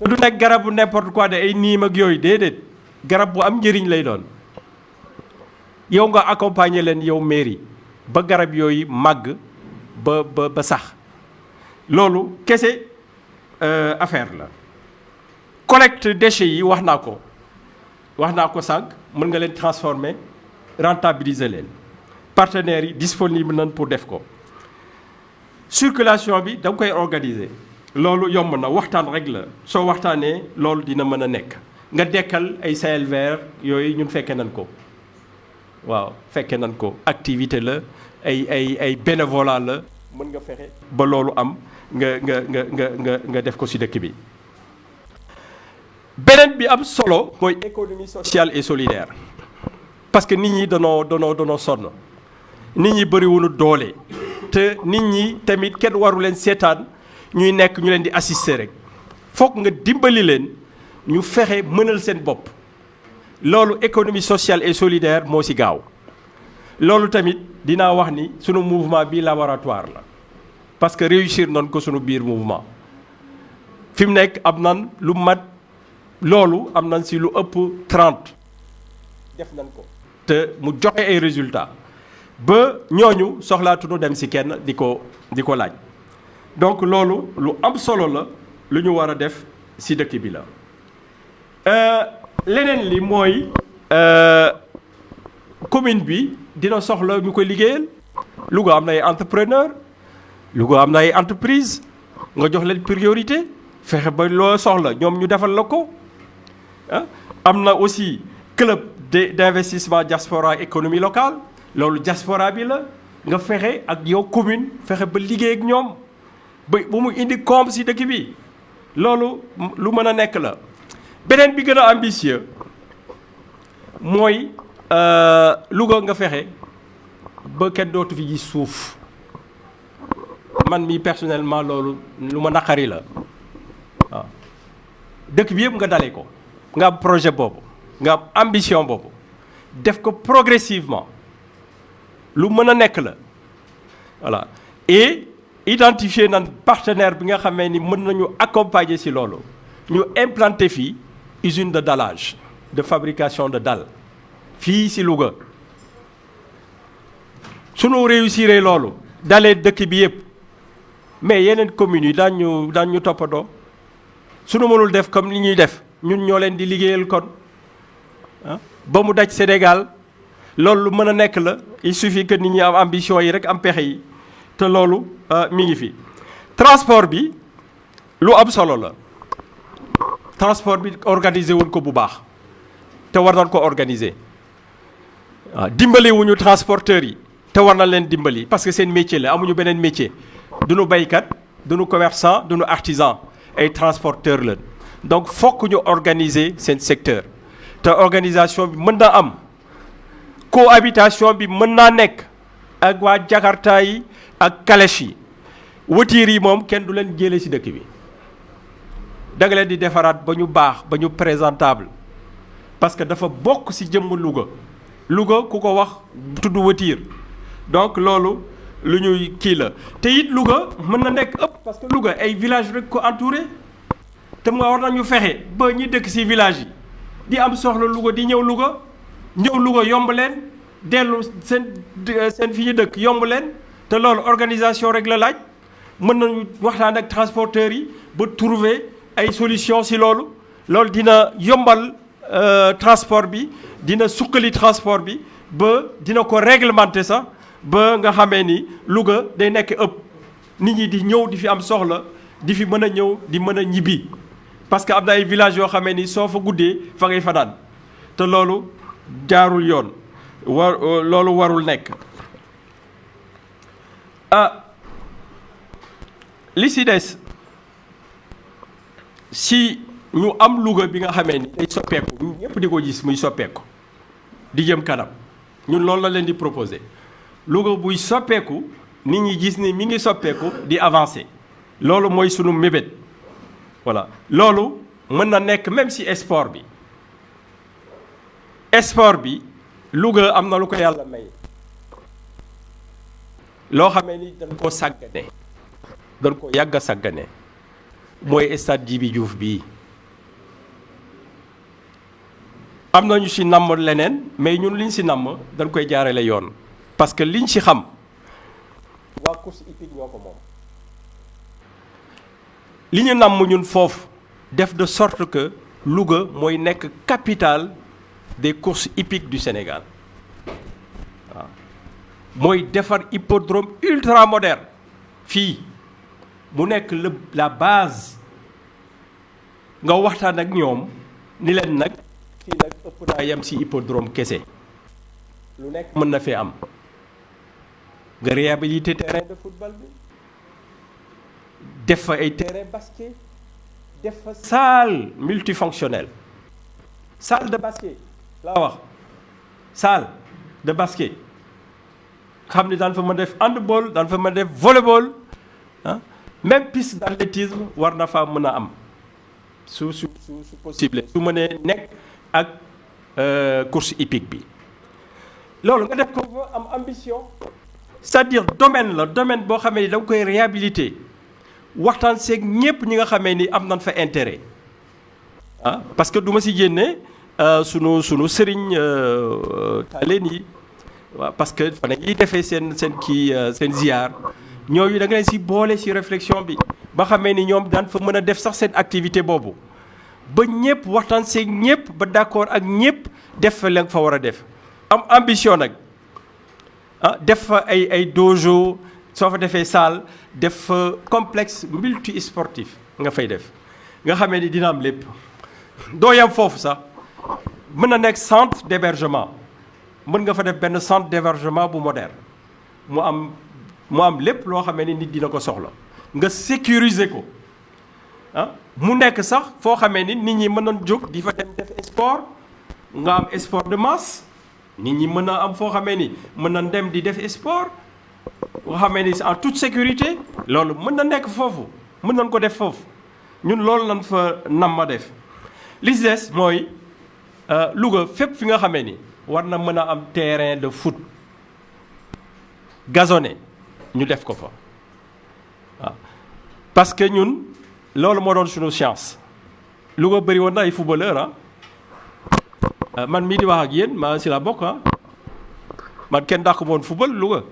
te du nekk garab bu n'importe quoi de ay niim ak yooyu déedéet. Garab bu am njëriñ mairie ba garab affaire la. Collecte déchets yi wax transformer rentabiliser leen. Partenaires disponible pour def ko. Circulation bi da loolu yomb na waxtaan rek la. Soo dina nga ko. Waaw ko. Activité la ay bénévolat la. Am nga nga nga nga nga nga def ko ci bi. Solo économie sociale et solidaire. Parce que nit ñi danoo nit ñi doole. Te nit ñi tamit kenn ñuy nekk ñu leen di assister rek. Foog nga dimbali leen ñu fexe mënal économie sociale et solidaire moo ci gaaw. Loolu tamit dinaa wax ni sunu mouvement bi laboratoire la. Parce que réussir nañ ko sunu biir mouvement. Fi mu nekk am nan lu mat loolu am nañ ci lu ëpp 30 def te mu joxe ay résultats. Ba ñooñu soxlaatuñu dem ci kenn di ko di ko donc loolu lu am solo la lu ñu war a def ci dëkk bi la. Leneen li mooy commune bi dina soxla ñu ko liggéeyal. Louga am na ay entrepreneur Louga am na entreprise nga jox leen priorité fexe ba loo soxla ñoom ñu defal la ko. Ah am na aussi club d'investissement diaspora économie locale. Loolu diaspora bi la. Nga fexe ak yow commune fexe ba liggéey ak ñoom ba bu mu indi koom si dëkk bi. Loolu lu mën a nekk la. Beneen a ambitieux mooy Louga nga fexe ba kenn dootu fi gis suuf. Man mi personnellement loolu lu ma naqari la. Waaw. Dëkk bi yëpp nga dale ko. Nga am projet boobu. Nga am ambition boobu. Def ko progressivement. Lu mën a nekk voilà. Et identifier nan partenaire bi nga xamee ni mën nañu accompagner ci loolu. Ñu implanter fii usine de dallage de fabrication de dalle fii ci Louga. Sunu réussir loolu dalee dëkk bi yëpp mais yeneen communes yi daan ñu daan ñu toppandoo sunu mënul def comme li ñuy def ñun ñoo leen di liggéeyal kon. Ah ba mu daj Sénégal loolu lu mën a nekk la. Il suffit que nit ñi am ambition yi rek am pexe yi te loolu mi ngi transport bi lu am transport bi organiser wuñ ko bu baax te war ko organiser. Waaw dimbali wuñu yi te war na dimbali parce métier la amuñu beneen métier. Duñu baykat duñu commerçant duñu artisan ay transporteurs la donc fokk ñu organiser seen secteur. Te organisation bi mën am. Cohabitation bi mën ak ak calèche yi. Voiture yi moom kenn du leen ci nga di ba baax présentable. Parce que dafa bokk ci jëmm Louga. Louga ku wax tudd voiture donc loolu lu ñuy kii la. Te it Louga village rek ko entouré. Te mu war nañu fexe ba ñi dëkk di am soxla Louga di ñëw Louga. Ñëw Louga yomb te loolu organisation la laaj. Mën nañu trouver ay solution ci loolu. Loolu dina yombal transport bi dina suqali transport bi ba dina ko réglementer sax ba nga xamee ni Louga day nekk ëpp. Nit ñi di ñëw di fi parce que am villages yoo fa fa ah. Li si des si ñu am Louga bi nga xamee ni day soppeeku ko gis muy soppeeku di jëm kanam. Ñun loolu la leen di proposer. Louga buy soppeeku ni mi ngi di avancer. Loolu mooy sunu mébét. Voilà. Loolu mën na même si sport am na lu ko loo xamee ni dañ koo sàggane dañ ko yàgg a sàggane. Mooy stade Djibi am nañu ci namm leneen mais ñun liñ ci namm dañ koy jaarale yoon. Parce que liñ ci xam waa course hippique ñoo ko moom. Li ñu def de sorte que Louga mooy nekk capitale des courses hippiques du Sénégal mooy defar hippodrome ultra moderne fii. Mu nekk la base. Nga waxtaan ak ñoom ni leen nag fii nag ëpp naa ci hippodrome kese. Lu nekk mën na am. Nga réhabiliter terrain de football bi. Def ay terrain basket. Def salle multifonctionnelle. Salle de basket laa wax. Salle de basket xam ni daan fa mën def handball daan fa mën def volleyball ah même piste d'athlétisme war na faa mën am. Su su su possible su mënee nekk ak course hippique bi. Loolu nga def ko am ambition. C'est-à-dire domaine la domaine boo xamee ni da nga koy réhabiliter. Waxtaan seeg ñépp ñi nga xamee ni am nañ fa intérêt. Ah parce que du ma si génne sunu sunu sëriñ taaleen yi parce que fa nañuy defee seen ziar da si si réflexion bi ba xamee ni fa a def sax seen activité boobu. Ba ñëpp waxtaan d'accord ak def fa la fa def. Am ambition ah def dojo def complexe multi nga def. Nga ni dina am centre d'hébergement mën nga fa def benn centre d'hébergement moderne. Mu am mu am lépp loo xamee ni nit dina ko soxla. Sécuriser ko. Ah mu nekk sax foo xamee ni nit ñi mën nañ jóg di fa dem def sport. Nga am sport de masse. Nit ñi mën a am foo xamee ni mën nañ dem di def sport. Xamee ni toute sécurité loolu mën na nekk foofu. Mën nañ ko def foofu. Ñun loolu lañ fa nam def. Li des mooy Louga xamee ni war na mën a am terrain de foot gazonné ñu def ko fa. Waaw. Parce que ñun loolu moo doon suñu chance Louga bëri woon ay footballeur ah. Man mii di wax ak yéen maa si la bokk ah. Man kenn dàq moon football Louga.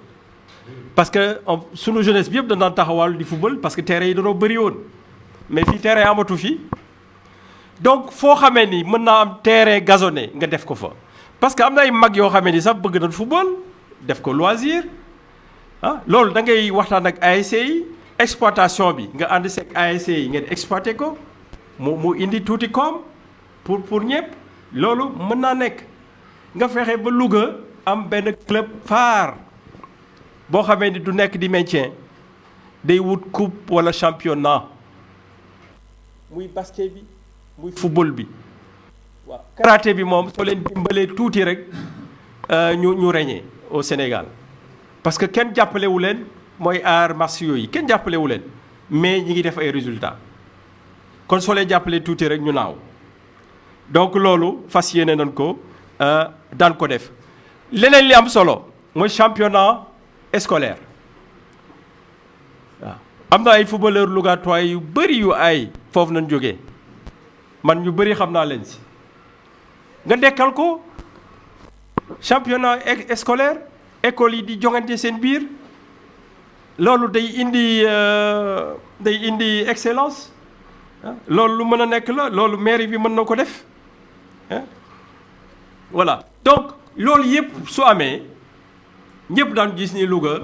Parce que suñu jeunesse bi yëpp dañ daan taxawal di football parce que terrain yi dañoo bëri woon. Mais fii terrain amatu fi. Donc foo xamee ni mën naa am terrain gazonné nga def ko fa parce que am na ay mag yoo xamee ni sax football def ko loisir ah da ngay waxtaan ak exploitation bi nga ànd seeg ASC ngeen exploité ko mu mu indi tuuti koom pour pour ñëpp loolu mën naa nekk. Nga fexe ba Louga am benn club phare boo xamee ni du nekk di maintien day wut coupe wala championnat. Muy basket bi muy football bi waaw karaté bi moom soo leen reñee au Sénégal. Parce que kenn jàppalewu leen mooy arts martiaux yi kenn jàppalewu leen mais ñi ngi def ay résultats. Kon soo leen jàppalee tuuti rek ñu donc loolu fas yéene nañ ko ko def. Li solo championnat scolaire. Am na ay footballeur Lougatois yu bëri yu ay foofu nañ jógee. Man nga dekkal ko. Championnat scolaire école yi di jongante seen biir. Loolu day indi day indi excellence loolu lu mën a nekk la loolu mairie bi mën na ko def voilà. Donc loolu yëpp su amee ñëpp daan gis ni Louga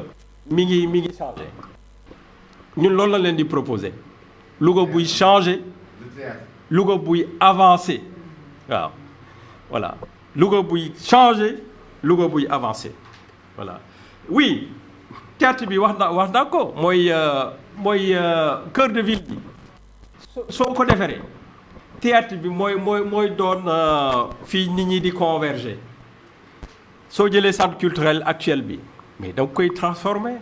mi ngi mi ngi changé. Ñun loolu la leen di proposé Louga buy changé. Louga buy avancé waaw voilà. Louga buy changé Louga avancé. Voilà. Oui théâtre bi wax na wax ko mooy mooy cœur de ville bi. Soo ko defaree théâtre bi mooy mooy mooy doon fii nit di converger. Soo jëlee centre culturel actuel bi mais da nga koy transformer.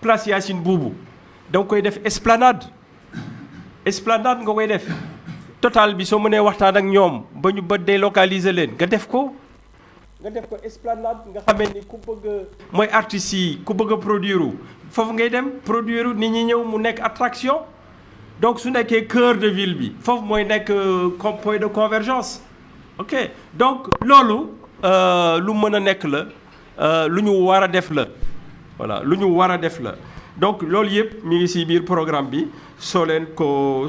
Place Yacine Boubou da nga koy def esplanade. Esplanade nga koy def total bi soo mënee waxtaan ak ñoom ba ñu ba délocaliser leen nga def ko. nga def ko esplanade nga xamee ni ku bëgg mooy artistes yi ku bëgg a produire foofu ngay dem produire nit ñi ñëw mu nekk attraction. donc su nekkee cœur de ville bi foofu mooy nekk point de convergence. ok donc loolu lu mën a nekk la lu ñu war a def la. voilà lu ñu war a def la. donc loolu yëpp mi ngi ci biir programme bi. soo leen ko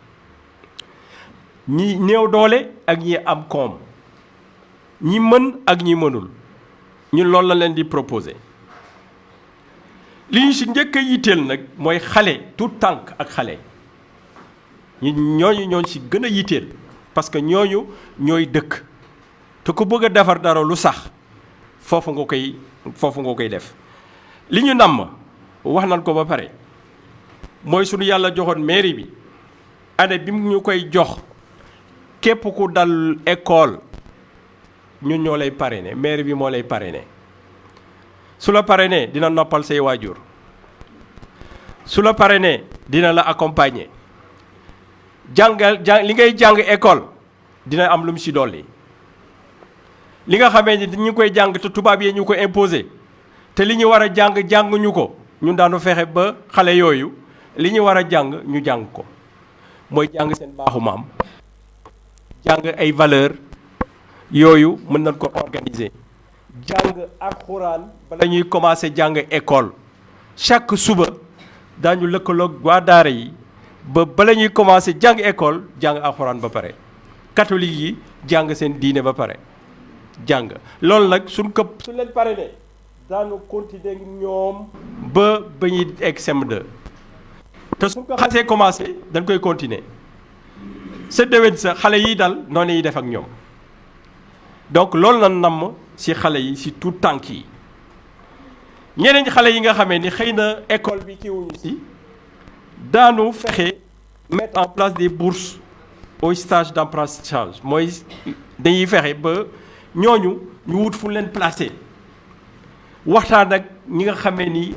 ñi néew doole ak ñi am koom. ñi mën ak ñi mënul. ñun loolu la leen di proposé li ñu ci njëkk a yitteel nag mooy xale tout tànk ak xale. ñi ñooñu ñooñ ci gën a yitteel parce que ñooñu ñooy dëkk. te ku bëgg a defar dara lu sax foofu nga koy foofu nga koy def. li ñu namm wax nañ ko ba pare mooy suñu yàlla joxoon mairie bi. année bi mu ñu koy jox képp ku dal école ñun ñoo lay parrainé mairie bi moo lay parrainé. Su la parrainé dina noppal say waajur. Su la parrainé dina la accompagner. Jàngal jàng li ngay jàng école dina am lu mu ci dolli. Li nga xamee ni ñu koy jàng te tubaab yi ñu ko imposé te li ñu war a jàng jànguñu ko ñun daanu ba li ñu ñu ko jàng ay valeur yooyu mën nañ ko organiser. Jàng alxuraan bala ñuy commencer jàng école. Chaque suba daañu lëkkaloog waa daara yi ba bala ñuy commencé jàng école jàng alxuraan ba pare. Catholique yi jàng seen diine ba pare. Jàng. Loolu nag suñ ko suñ leen pare ne continuer ba egg CM2 te suñ ko commencé dañ koy continuer sa déwén sa xale donc loolu na namm ci tout tànk yi. Ñeneen xale ni xëy na école bi kiiwuñu mettre en place des bourses au stage d'apprentissage. Mooy dañuy fexe ba ñooñu ñu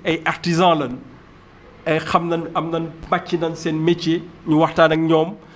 ay artisans lañ ay xam nañ métier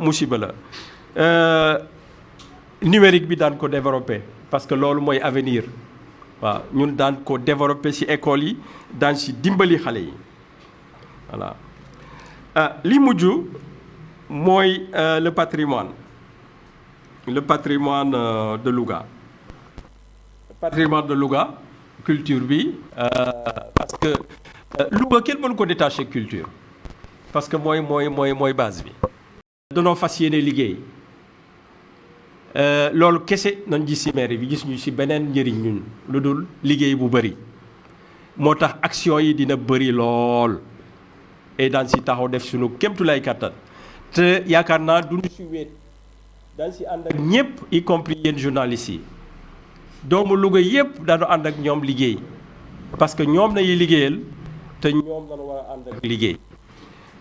musiba la. Numérique bi daan ko développé parce que loolu mooy avenir. Waaw ñun daan ko développé ci école yi daan ci dimbali xale yi. Voilà. Li mujj mooy le patrimoine. Le patrimoine de Louga. Patrimoine de Louga culture bi parce que Louga kenn mënu ko détaché culture. Parce que mooy mooy mooy mooy base bi danoo fas yéene liggéey. Loolu kese nañ gis ci mairie bi gis ñu ci action yi et daan ci taxaw def suñu kémtulay kattan te yaakaar naa y compris yéen journalistes yi. Doomu Louga yëpp daanu ànd ak ñoom parce que ñoom nañuy liggéeyal te ñoom dañu war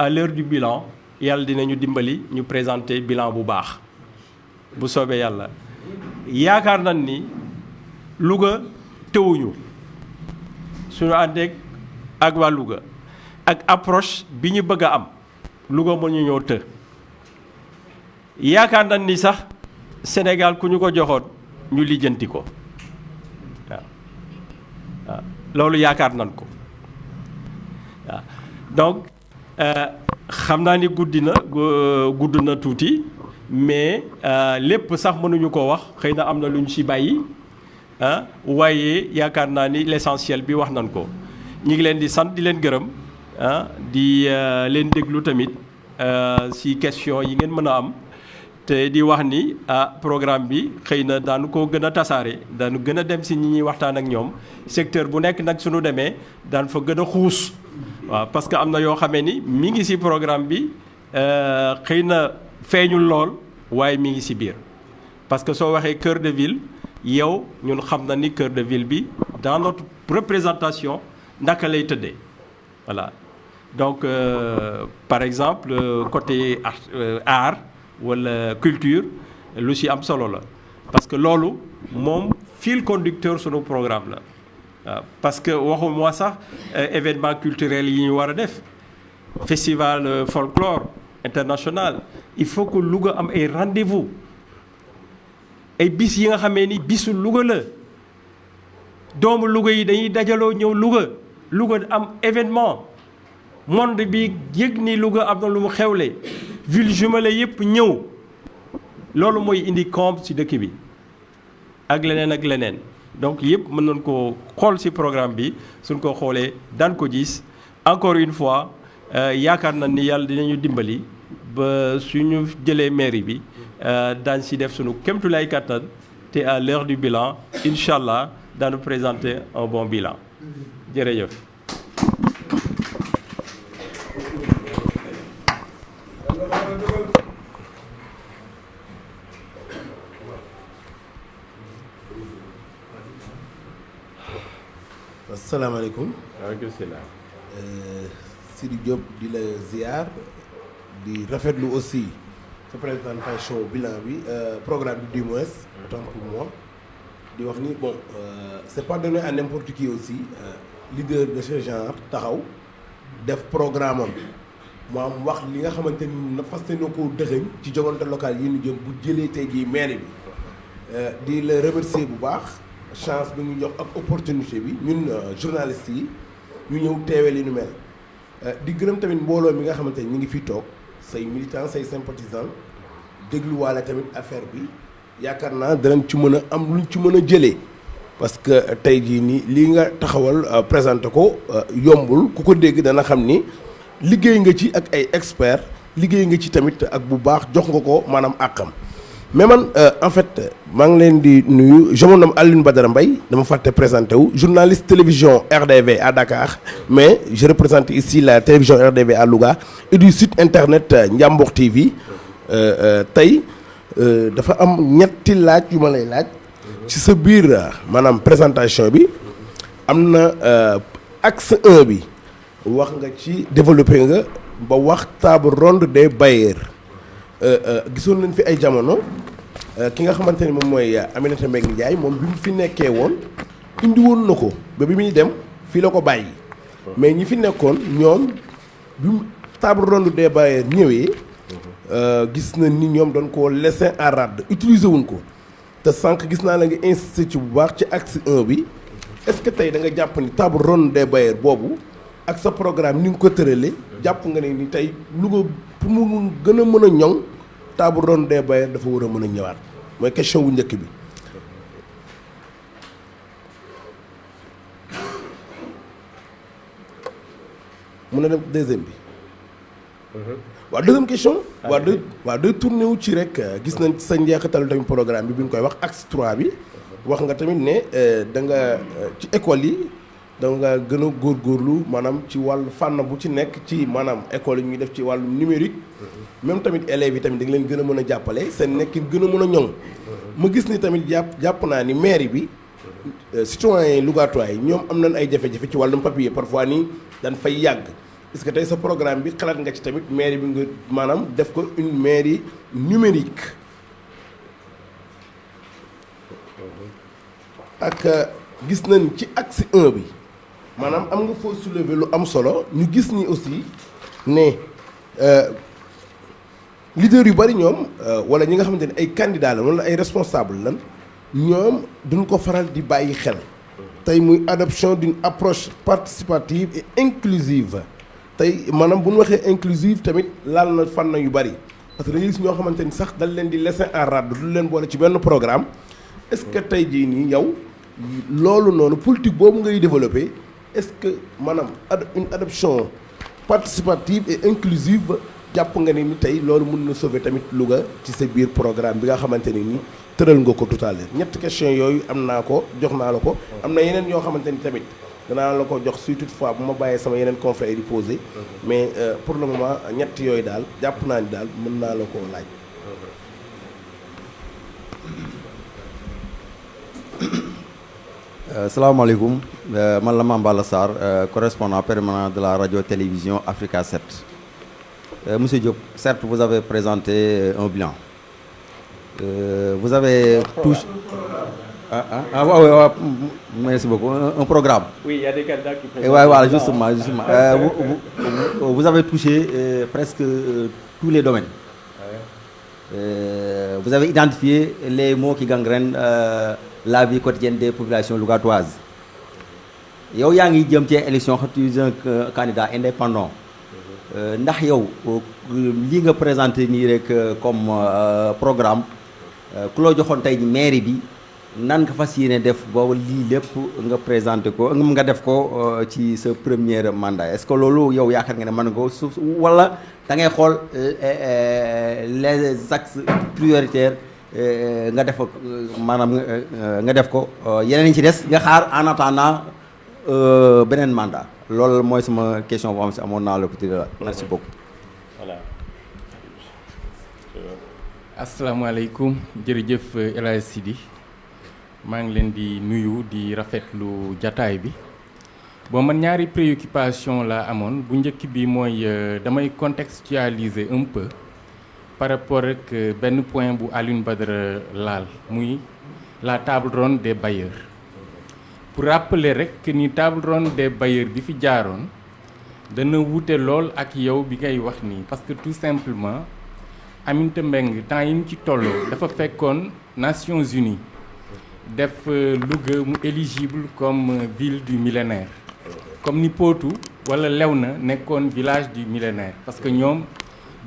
à l'heure du bilan yàlla dinañu dimbali ñu présenter bilan bu baax. Bu soobee yàlla. Yaakaar nañ ni Louga tëwuñu suñu àndeek ak waa Louga ak approche bëgg am Louga mën ñu ñëw të. Yaakaar nañ ni sax Sénégal ku ko joxoon ñu donc xam naa ni guddi na gudd na tuuti mais lépp sax mënuñu ko wax xëy na am na lu ñu ci bàyyi ah waaye yaakaar naa ni l'essentiel bi wax nañ ko. Ñu ngi leen di sant di leen gërëm ah di leen déglu tamit ci question yi ngeen mën a am te di wax ni ah programme bi xëy na daanu ko gën a tasaare daanu dem ci ñi ñuy waxtaan ak ñoom. Secteur bu nekk nag suñu demee daan fa gën a xuus parce que am na yoo programme bi xëy na feeñul lool waaye mi parce que soo cœur de ville yow ñun xam cœur de ville dans notre représentation naka lay tëddee. Voilà. Donc euh, par exemple euh, côté art euh, art wala culture lu ci am parce que loolu moom fil conducteur sunu programme la parce que waxuma sax événement culturel festival folklore international. Il faut que Louga am ay rendez-vous. Ay bis yi nga xamee ni bisu Louga la. Doomu Louga yi dañuy dajaloo Louga. Louga événement. Monde bi ni Louga am lu mu indi ci dëkk bi. Ak donc yëpp mën nañ ko xool ci programme bi suñ ko xoolee daan ko gis. Encore une fois yaakaar na ni yàlla dinañu dimbali ba suñu jëlee mairie te à l'heure du bilan présenter un bon bilan salaamaaleykum waaleykum salaam. Sidi Diop di la ziar di rafetlu aussi sa présentation bilan bi programme bi du moins autant pour moi. Di wax ni bon c'est pas donné à n'importe qui aussi leader de ce genre taxaw def programme am. Wax li nga xamante ni na fas yéene koo dëxëñ ci joŋante local yi ñu jëm bu jëlee tey jii maire bi. Di la remercier bu baax chance bi ñu jox ak opportunité bi ñun journalistes yi ñu ñëw teewee li ñu mel. Di gërëm tamit mbooloo mi nga xamante ni ñu ngi fii toog say militants say sympathisants dégluwaale tamit affaire bi. Yaakaar naa danañ ci mën a am luñ ci mën a jëlee. Parce que tey jii nii lii nga taxawal présenté ko yombul. Ku ko dégg dana xam ni liggéey nga ci ak ay experts liggéey nga ci tamit ak bu baax jox nga ko maanaam àqam mais man en fait maa ngi leen di nuyu. Je me nomme Alioune journaliste télévision RDV à Dakar. Mais je représente ici la télévision RDV à Louga et du site internet Ndiambour TV tey dafa am ñetti laaj yu ma présentation axe 1 bi. Développé des gisoon nañ fi ay jamono ki nga xamante ni moom mooy Aminata Mbengue Ndiaye moom bi mu fi nekkee woon indi woon na ko ba bi dem fii la ko bàyyi. Mais ñi fi nekkoon ñoom bi mu table ronde des bailleurs ñëwee gis na ni ñoom doon ko laisser en rade utiliser wuñ ko. Te sànq gis naa la nga insisté bu baax ci axe 1 bi. Est-ce que tey da nga jàpp ni table ronde des bailleurs ak sa programme ni ko nga ni Louga pour mu gën a mën a ñoŋ table ronde des bailleurs dafa war a mën a ñëwaat mooy question bu njëkk bi. mun na dem deuxième bi. waaw deuxième question. waaw day waaw day tourné wu ci rek gis nañ sa njeexitalu tamit programme bi bi nga koy wax axe 3 bi wax nga tamit ne da nga ci école yi. Da nga gën a góorgóorlu maanaam ci wàllu fànn bu ci nekk ci maanaam école yi ñuy def ci wàllu numérique. Même tamit élèves yi tamit da nga leen gën a mën a jàppale seen nekkin gën a mën a ñoŋ. Ma gis ni tamit jàpp jàpp naa ni mairie bi citoyens yi Lougatois yi ñoom am nañ ay jafe-jafe ci wàllum papier parfois nii dañ fay yàgg. Est-ce que tey sa programme bi xalaat nga ci tamit mairie bi nga maanaam def ko une mairie numérique? Ak gis nañ ci axe 1 bi maanaam am nga soulever lu am solo ñu aussi ne leader yu bari ñoom wala ñi candidats la wala ay responsable lan duñ ko faral di bàyyi xel. Adoption d'une approche participative et inclusive. Tey inclusive tamit laal na fànn yu bari. Parce que sax dañ leen di laisser en rade du programme. Est-ce que tey jii nii yow politique développer est-ce que maanaam ad une adoption participative et inclusive jàpp nga ne ni tey loolu mën na sauver tamit Louga ci sa biir programme bi nga xamante ne ni tëral nga ko tout à l'heure. Ñetti question yooyu am naa ko jox naa la ko. Am na yeneen yoo xamante ni tamit danaa la ko jox si toutefois bu ma bàyyee sama yeneen confrères yi posé mais pour le moment ñett yooyu daal jàpp naa ni daal mën naa la koo laaj salaamaaleykum. Man la Mame Balla Sarr correspondant permanent de la radio-télévision Africa 7 monsieur Diop certes vous avez présenté un bilan. Vous avez touché ah ah ah waaw waaw merci beaucoup. Un programme. oui il y a des candidats qui Et ouais, voilà justement justement. Euh, vous, vous- vous avez touché euh, presque euh, tous les domaines. Euh, vous avez identifié les mots qui gangrènent euh, la vie quotidienne des populations lougatoises. yow yaa ngi jëm ci élection tu es un euh, candidat indépendant Euh, ndax yow euh, nga présenté comme programme ku mairie bi nan nga def boobu ko nga def ko ci premier mandat? Est-ce que loolu yow yaakaar nga ne wala da les axes prioritaires nga def maanaam nga def ko yeneen yi ci des nga xaar en attendant beneen mandat. Loolu mooy sama question boo xam si amoon naa la petit la. Merci beaucoup. voilà. asalaamaaleykum jërëjëf El Hadj Sidi. Maa ngi leen di nuyu di rafetlu jataay bi. Bon man ñaari préoccupation la amoon. Bu njëkk bi mooy damay contextualiser un peu par rapport ak benn point bu Alioune Badara laal muy la table ronde des bailleurs. Pour rappeler que ni table ronde des bailleurs bi fi jaaroon dana wute lool ak yow bi ngay wax parce que tout simplement Aminata Mbengue temps yi ci tolloo dafa Nations Unies def Louga mu éligible comme ville du millénaire. Comme ni Potou wala Léona nekkoon village du millénaire parce que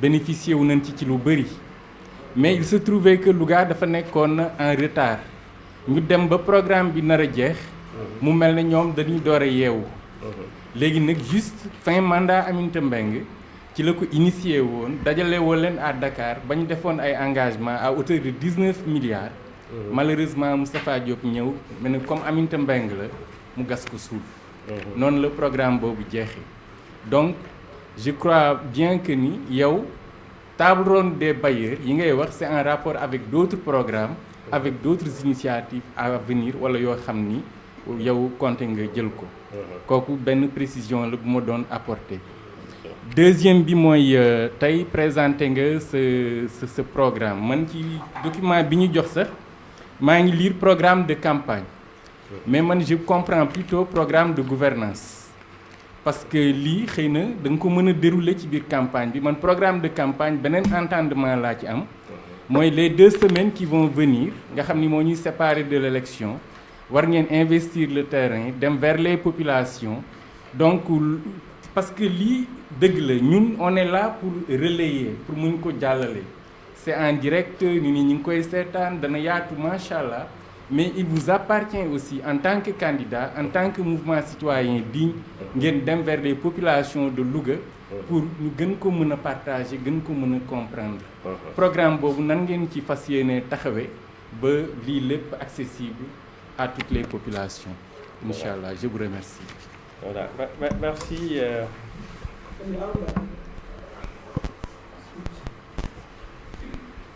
bénéficié wu nañ ci ci lu bëri mais il se trouvait que Louga dafa nekkoon en retard. Ñu dem ba programme bi nar a jeex. Mu mel ne ñoom dañuy door a yeewu. Léegi nag juste fin mandat Aminata Mbengue ci la ko initié woon dajale woo leen à Dakar ba ñu defoon ay engagement à hauteur de 19 milliards. Malheureusement Moustapha Diop ñëw ne comme Aminata Mbengue la mu gas ko suuf noonu la programme boobu jeexee. Donc je crois bien que ni yow table ronde des bailleurs yi ngay wax c'est en rapport avec d'autres programmes avec d'autres initiatives à venir wala yoo xam ni yow compté nga jël ko. Kooku benn précision la bu ma doon apporter. Deuxième bi mooy tey présenté nga sa sa sa programme. Man ci document bi ñu jox sax maa ngi lire programme de campagne. Mais man je comprends plutôt programme de gouvernance parce que lii xëy na da nga ko mën dérouler ci biir campagne bi. Man programme de campagne beneen entendement laa ci am. Mooy les deux semaines qui vont venir nga xam ni moo ñuy séparer de l'élection war ngeen investir le terrain dem vers les populations. Donc parce que lii dëgg la ñun on est là pour relayer pour muñ ko jàllale. C'est en direct ñu ni ñu ngi koy seetaan dana yaatu macha mais il vous appartient aussi en tant que candidat en tant que mouvement citoyen digne ngeen dem vers les populations de Louga pour ñu gën ko mën a partager gën ko mën a comprendre. Programme boobu nan ngeen ci fas yéene taxawee ba lii lépp accessible à toutes les populations. Incha allah je vous remercie. Voilà. Merci euh...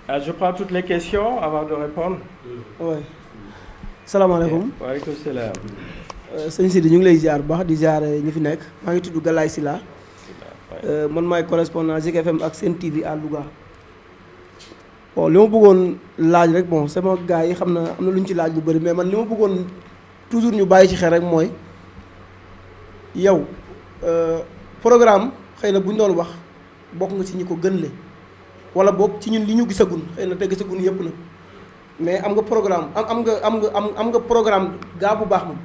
ah je prends toutes les questions avant de répondre. Oui salaamaaleykum. Waaleykum salaam. Sëñ Sidi ñu ngi lay ziar bu baax di ziar ñi fi nekk. Maa ngi tudd Galaye Sylla. Man maay correspondant Zik FM ak Sen TV à Louga. Bon li ma bëggoon laaj rek bon sama gars yi xam na am na lu ñu ci laaj lu bëri mais man li ma bëggoon toujours ñu bàyyi ci xel rek mooy yow programme xëy na bu ñu doon wax bokk nga ci ñi ko gën le wala boog ci ñun li ñu gisagun xëy na te gisagun yëpp na mais am nga programme am am nga am nga am nga programme gaa bu baax moom.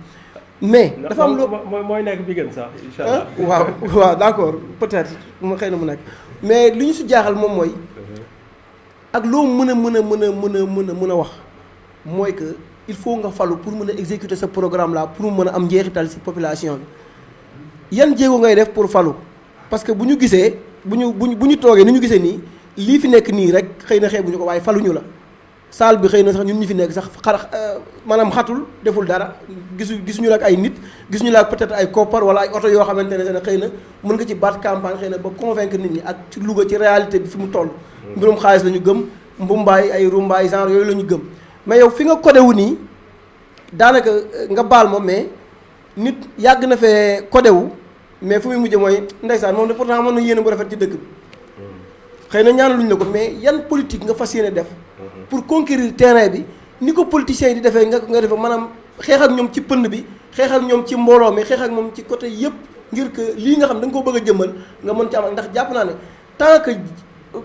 Mais dafa am loo mooy nekk bi gën sax incha allah. Waaw waaw d'accord peut-être mu xëy na mu nekk. Mais li ñu si jaaxal moom mooy ak loo mën a mën a mën a mën a mën a mën a wax mooy que il faut nga falu pour mën a exécuter ce programme là pour mën a am njeexital ci population bi. Yan jéego ngay def pour falu? Parce que bu ñu gisee bu ñu bu ñu bu ñu toogee ni ñu gisee nii lii fi nekk nii rek xëy na xeebuñu ko waaye faluñu la salle bi xëy na sax ñun ñi fi nekk sax xar maanaam xatul deful dara gisu gisuñu la ak ay nit gisuñu la ak peut-être ay koppar wala ay oto yoo xamante ne xëy na mën nga ci baat campagne xëy na ba convaincre nit ñi ak ci Louga ci réalité bi fi mu toll. mbirum xaalis la ñu gëm mbumbaay ay rumbaay genre yooyu la ñu gëm mais yow fi nga codé wu nii daanaka nga baal ma mais nit yàgg na fee codé wu mais fu muy mujjee mooy ndeysaan moom de pourtant mën na yéene bu rafet ci dëkk bi xëy na ñaanaluñ la ko mais yan politique nga fas yéene def. Pour conquérir terrain bi ni ko politiciens di defee nga nga defe maanaam xeex ak ñoom ci pënd bi xeex ak ñoom ci mbooloo mi xeex ak moom ci côté yëpp ngir que lii nga xam da nga ko bëgg a jëmmal nga mën ci am ndax jàpp naa ne tant que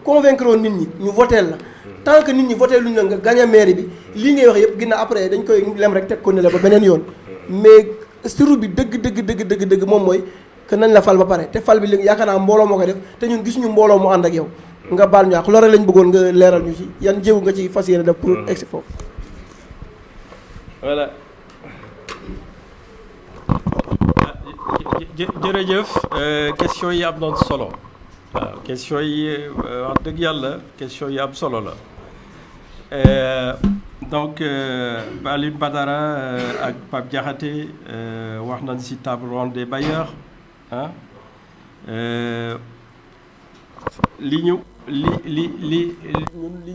convaincre nit ñi ñu voteel la tant que nit ñi voté luñ nga gagné mairie bi lii ngay wax yëpp ginnaaw après dañ koy lem rek teg ko ne la ba beneen yoon. Mais surtout bi dëgg dëgg dëgg dëgg dëgg moom mooy que nañ la fal ba pare te fal bi yaakaar naa mbooloo moo def te ñun gisuñu mbooloo mu ànd ak yow nga baal ñu àq. Loolu lañ bëggoon nga leeral ñu ci. Yan jéego nga ci fas yéene def pour egsi foofu? voilà. Jërëjëf. Question yi am na solo. Waaw question yi wax dëgg yàlla question yi am solo la. Donc Alioune Badara ak Pape Diakhaté wax nañ ci table ronde des bailleurs ah li ñu li li li li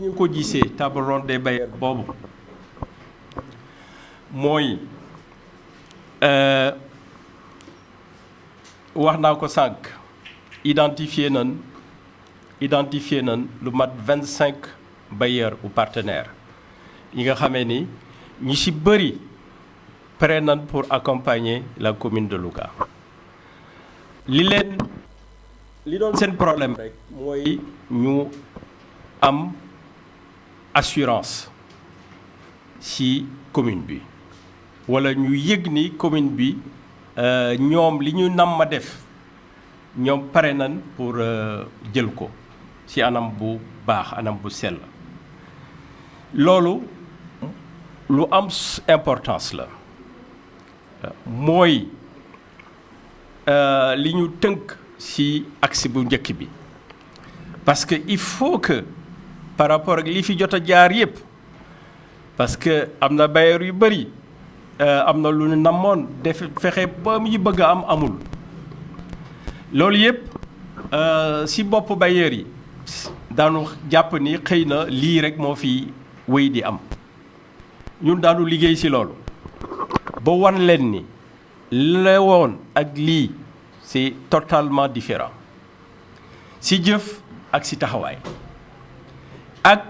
des bailleurs boobu mooy wax naa ko identifier nañ identifier nañ lu mat vingt cinq bailleurs ou partenaires yi nga xamee ni ñi ci bëri prêt nañ pour accompagner la commune de Louga. Li li doon seen problème rek mooy ñu am assurance ci commune bi. Walla ñu yëg ni commune bi ñoom li ñu nam ma def ñoom pare nañ pour jël ko ci anam bu baax anam bu sell. Loolu lu am importance la. Mooy li ñu tënk ci axe bu njëkk bi. Parce que il faut que par rapport ak li fi jot a jaar yépp parce que am na bailleur yu bari am na lu ñu namoon def fexe ba mu bëgg am amul. Loolu yépp ci bopp bailleur yi daanu jàpp ni xëy na lii rek moo fi wéy di am. Ñun daanu liggéey ci loolu. Ba wan leen ni la woon ak lii c'est totalement différent. Ci jëf ak ci taxawaay ak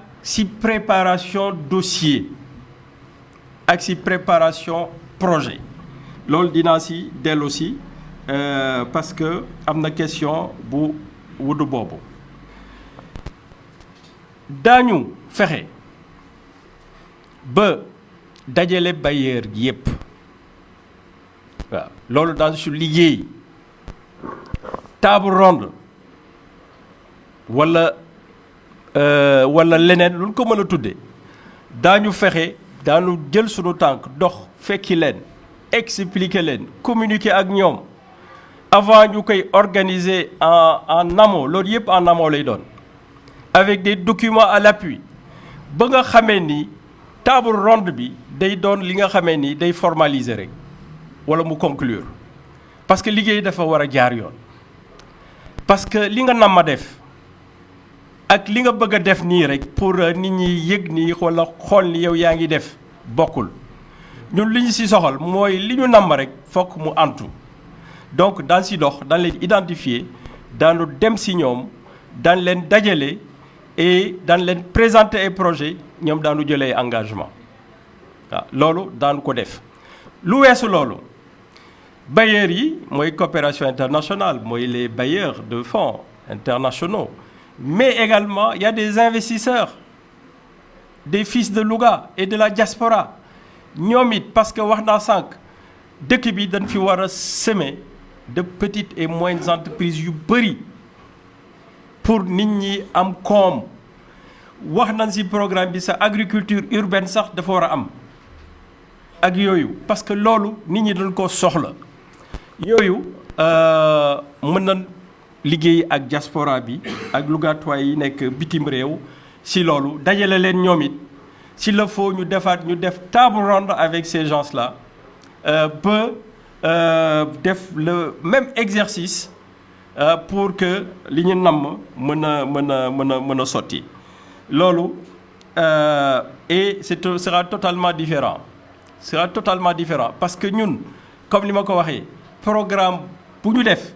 préparation dossier ak préparation projet loolu dinaa ci dellu si parce que am na question bu wudu boobu. Daañu fexe ba dajale bailleur yépp. Waaw loolu table ronde walla walla leneen lu ko mën a tudde daañu fexe jël sunu tànk dox fekki leen expliquer leen communiquer ak ñoom avant ñu koy organiser en en amont. Loolu yépp en lay doon. Avec des documents à l'appui. Ba nga ni table ronde bi day doon li nga ni day formaliser parce que liggéey dafa war jaar yoon parce que li nga nam ma def ak li nga bëgg def nii rek pour nit ñi yëg nii walla xool ni yow yaa ngi def bokkul. Ñun li ñu ci soxal mooy li ñu namm rek fokk mu antu. Donc daan ci dox daan leen identifier daanu dem ci ñoom daan leen dajale et daan leen présenter ay projet ñoom daanu jëlee engagement waaw loolu daanu ko def. Lu weesu loolu bailleurs yi mooy coopération internationale mooy les bailleurs de fonds internationaux. Mais également il y a des investisseurs des fils de Louga et de la diaspora. Ñoom parce que wax naa sànq dëkk bi semer de petites et moyennes entreprises pour nit ñi am koom. Programme bi sax agriculture urbaine sax dafa war parce que loolu nit ñi dañ yooyu mën nañ liggéey ak diaspora bi ak lugatois yi nekk bitim réew. Ci loolu dajale leen ñoom it. Le faut ñu defaat ñu def table ronde avec ces gens-là ba def le même exercice pour que li ñu namm mën a mën a mën a mën et c'est sera totalement différent. Sera totalement différent. Parce que ñun comme li ma ko programme bu ñu def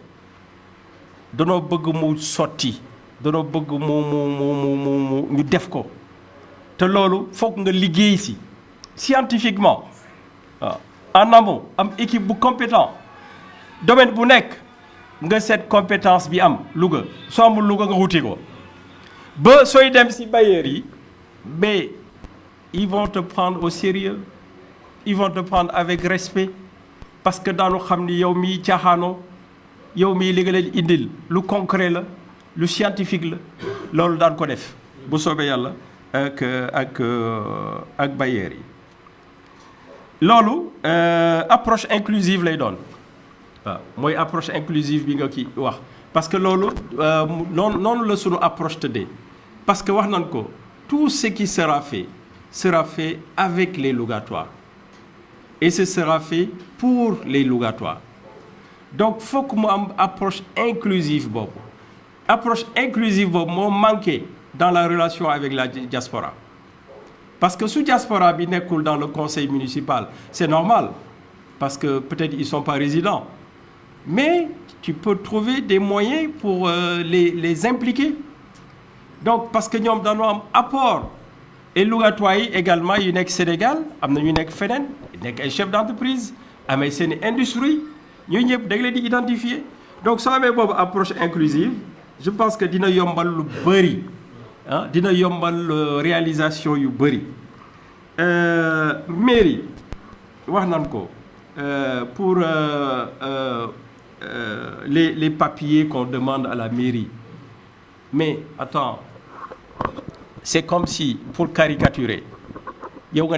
danoo bëgg mu sotti danoo bëgg mu mu mu mu ñu def ko. Scientifiquement en amont am équipe bu compétent. Domaine bu nekk nga seet compétence bi am Louga. Soo amul Louga nga wuti ko. Ba sooy dem yi mais ils vont te prendre au sérieux ils vont te prendre avec respect parce que daanu xam ni yow miy caaxaanoo yow mii li nga leen indil lu concret la lu scientifique la loolu daan ko def bu soobee yàlla ak ak ak bailleurs yi. Loolu approche inclusive lay doon. Waaw mooy approche inclusive bi nga parce que loolu noonu noonu la sunu approche tëddee. Parce que tout ce qui sera fait sera fait avec les Lougatois et ce sera fait pour les Lougatois donc fokk mu am approche inclusive boobu. Approche inclusive boobu moo manqué dans la relation avec la diaspora. Parce que su diaspora bi nekkul dans le conseil municipal c'est normal parce que peut-être ils sont pas résidents. Mais tu peux trouver des moyens pour euh, les impliquer. Donc parce que ñoom dañoo am apport. Et lugatoires yi également yu nekk Sénégal am na ñu nekk feneen nekk ay chef d'entreprise amee seen industrie ñooñu ñëpp da identifier. Donc soo amee boobu approche inclusive je pense que dina yombal lu ah yombal réalisation yu mairie pour euh, euh, euh, les papiers qu'on demande à la mairie. Mais attends c'est comme si pour caricaturer yow nga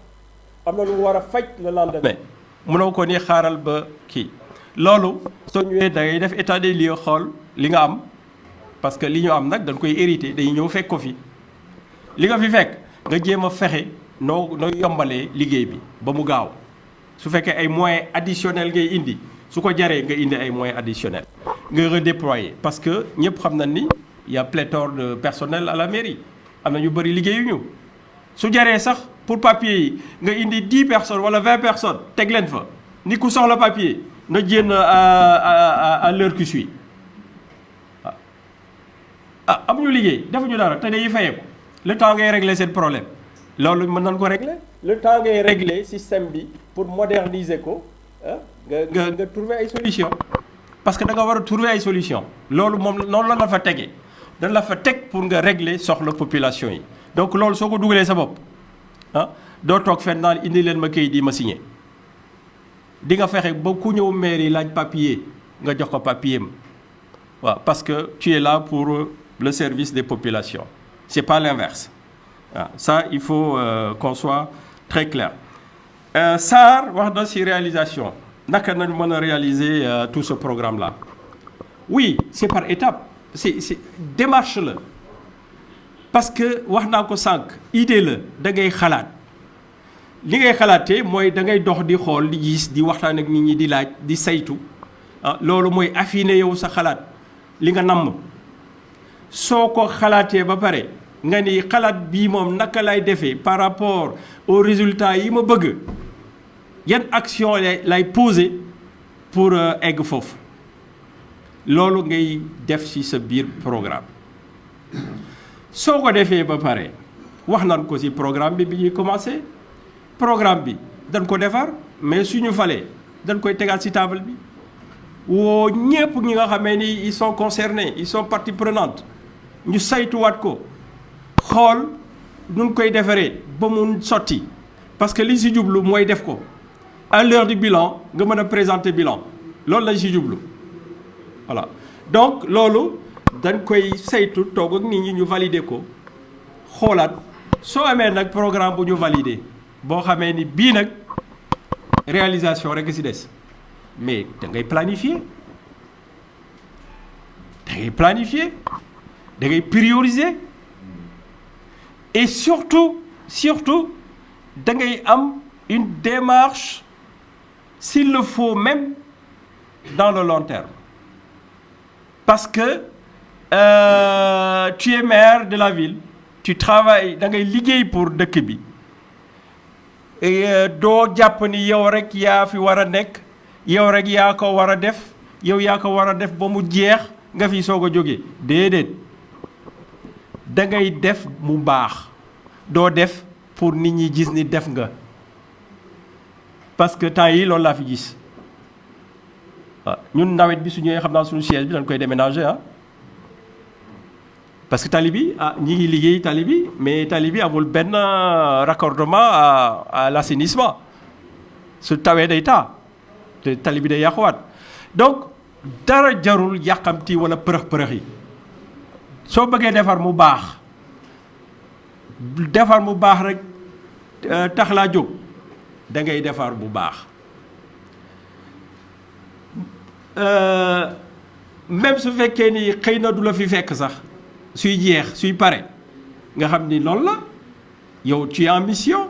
am na lu mu war le lendemain. Ko état des lieux li nga parce que li ñu am nag dañ koy hérité day ñëw fekk ko fi. Li nga fi fekk nga jéem liggéey bi ba mu gaaw. Su ay moyens additionnels ngay indi su ko nga indi parce que ñëpp xam ni y a pléthore de personnel à la mairie. Bëri liggéeyuñu. Su sax pour papier yi nga indi 10 personnes wala 20 personnes teg leen fa. Ni ku soxla papier na jéem à à l'heure qui suit. Ah amuñu liggéey defuñu dara te dañuy fayee ko. Le temps ngay régler seen problème. Loolu mën nañ ko régler. Le temps ngay régler système bi pour moderniser ko ah nga nga nga trouver ay solution parce que da nga war a trouver ay solution loolu moom noonu la la fa tegee dañ la fa teg pour nga régler soxla population yi. Donc loolu soo ko dugalee sa bopp ah doo toog fenn naan indi ma papier parce que tu es là pour le service des populations. C'est pas l'inverse. Waaw ça il faut euh, qu'on soit très clair. Euh, SAR wax na ci réalisation. Naka nañu mën euh, tout ce programme là oui c'est par étape c'est démarche la parce que wax naa ko sànq idée la da ngay xalaat. Li ngay xalaatee mooy da ngay dox di xool di gis di waxtaan ak nit ñi di laaj di saytu. Ah loolu mooy affiner yow sa xalaat li nga namm. Soo ko xalaatee ba pare nga ni xalaat bii par rapport aux résultats yi ma bëgg yan action lay lay poser pour egg foofu. Loolu ngay def ci sa programme soo ko defee ba pare wax nañ ko ci programme bi bi ñuy commencer programme bi dañ ko defar mais suñu falee dañ koy tegaat ci table bi. Woo ñépp ñi ils sont concernés ils sont partie prenante ñu saytuwaat ko. Xool parce que li à l'heure du bilan nga mën a présenter bilan. Voilà. Donc dañ koy saytu toog ak nit ñi ñu valider ko. xoolaat programme bu ñu valider boo xamee ni bii nag réalisation rek ci des. Mais da ngay planifier. Da ngay planifier. Prioriser. Et surtout surtout da ngay am une démarche s'il le faut même dans le long terme. Parce que euh, tu es maire de la ville tu travailles da ngay liggéey pour dëkk bi. Doo jàpp ni yow rek yaa fi war a nekk yow rek yaa ko war a def yow yaa ko war a def ba mu jeex nga fi soog a jóge. Déedéet. Da ngay def mu baax. Doo def pour nit ñi gis ni def nga. Parce que temps yi loolu laa fi gis. Waaw ñun nawet bi su ñëwee xam naa suñu siège bi dañ koy déménager ah parce que tali bi ah ñi ngi liggéey tali mais tali bi raccordement à à l'assainissement. Su tawee day taa donc dara jarul yàqamti wala përëx përëx yi. Soo bëggee defar mu baax defar mu baax rek tax laa jóg. Da baax. Même su fekkee ni xëy na suy jeex suy pare nga xam ni loolu la. Yow tu es en mission.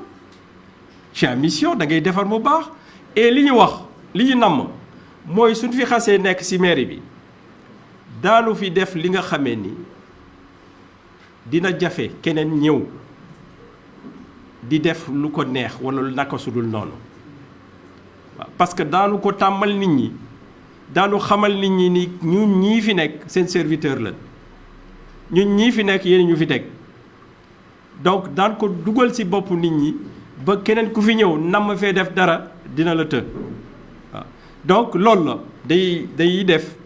Tu es en mission da ngay defar mu et li wax li ñu namm mooy suñ fi xasee nekk ci bi daanu fi def li nga ni dina jafe keneen ñëw di def lu ko neex walla lu sudul parce que daanu ko tàmmal nit ñi daanu xamal nit ñi ni ñun ñii fi seen ñun ñii fi nekk yéen ñu fi donc daan ko dugal ci boppu nit ñi ba keneen ku fi ñëw nam fee def dara dina la donc loolu la. Day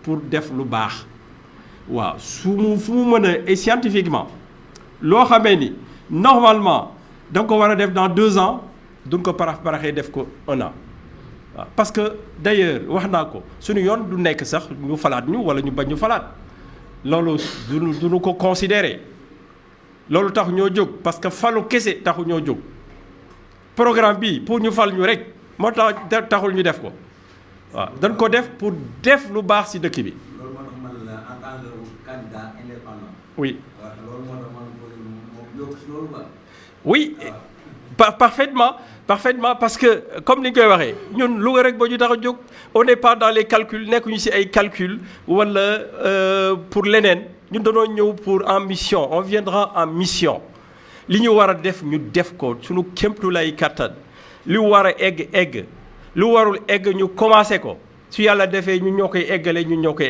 pour def lu baax. Waaw. Su mu et scientifiquement normalement da ko dans deux ans duñ ko parax paraxee def ko un an. Parce que d'ailleurs wax naa ko suñu yoon du sax ñu ñu loolu duñu duñu ko considérer loolu tax ñoo jóg parce que falu kese taxu ñoo jóg programme pour ñu fal ñu rek moo tax taxul ñu def ko waaw dañ ko def pour def lu baax ci dëkk bi. loolu moo tax man la en tant que candidat indépendant. oui. waaw loolu moo tax man moom yokk si loolu quoi. oui par parfaitement parfaitement parce que comme ni ñu koy waxee ñun Louga ñu on n'est pas dans les calculs nekkuñu ci ay calculs walla pour leneen. Ñun dañoo ñëw pour en mission on viendra en mission. Li ñu war a def ñu def ko suñu kéemtu lay kattan li war a egg egg. Lu warul egg ñu commencé ko. Su yàlla defee ñu ñoo koy ñun ñoo koy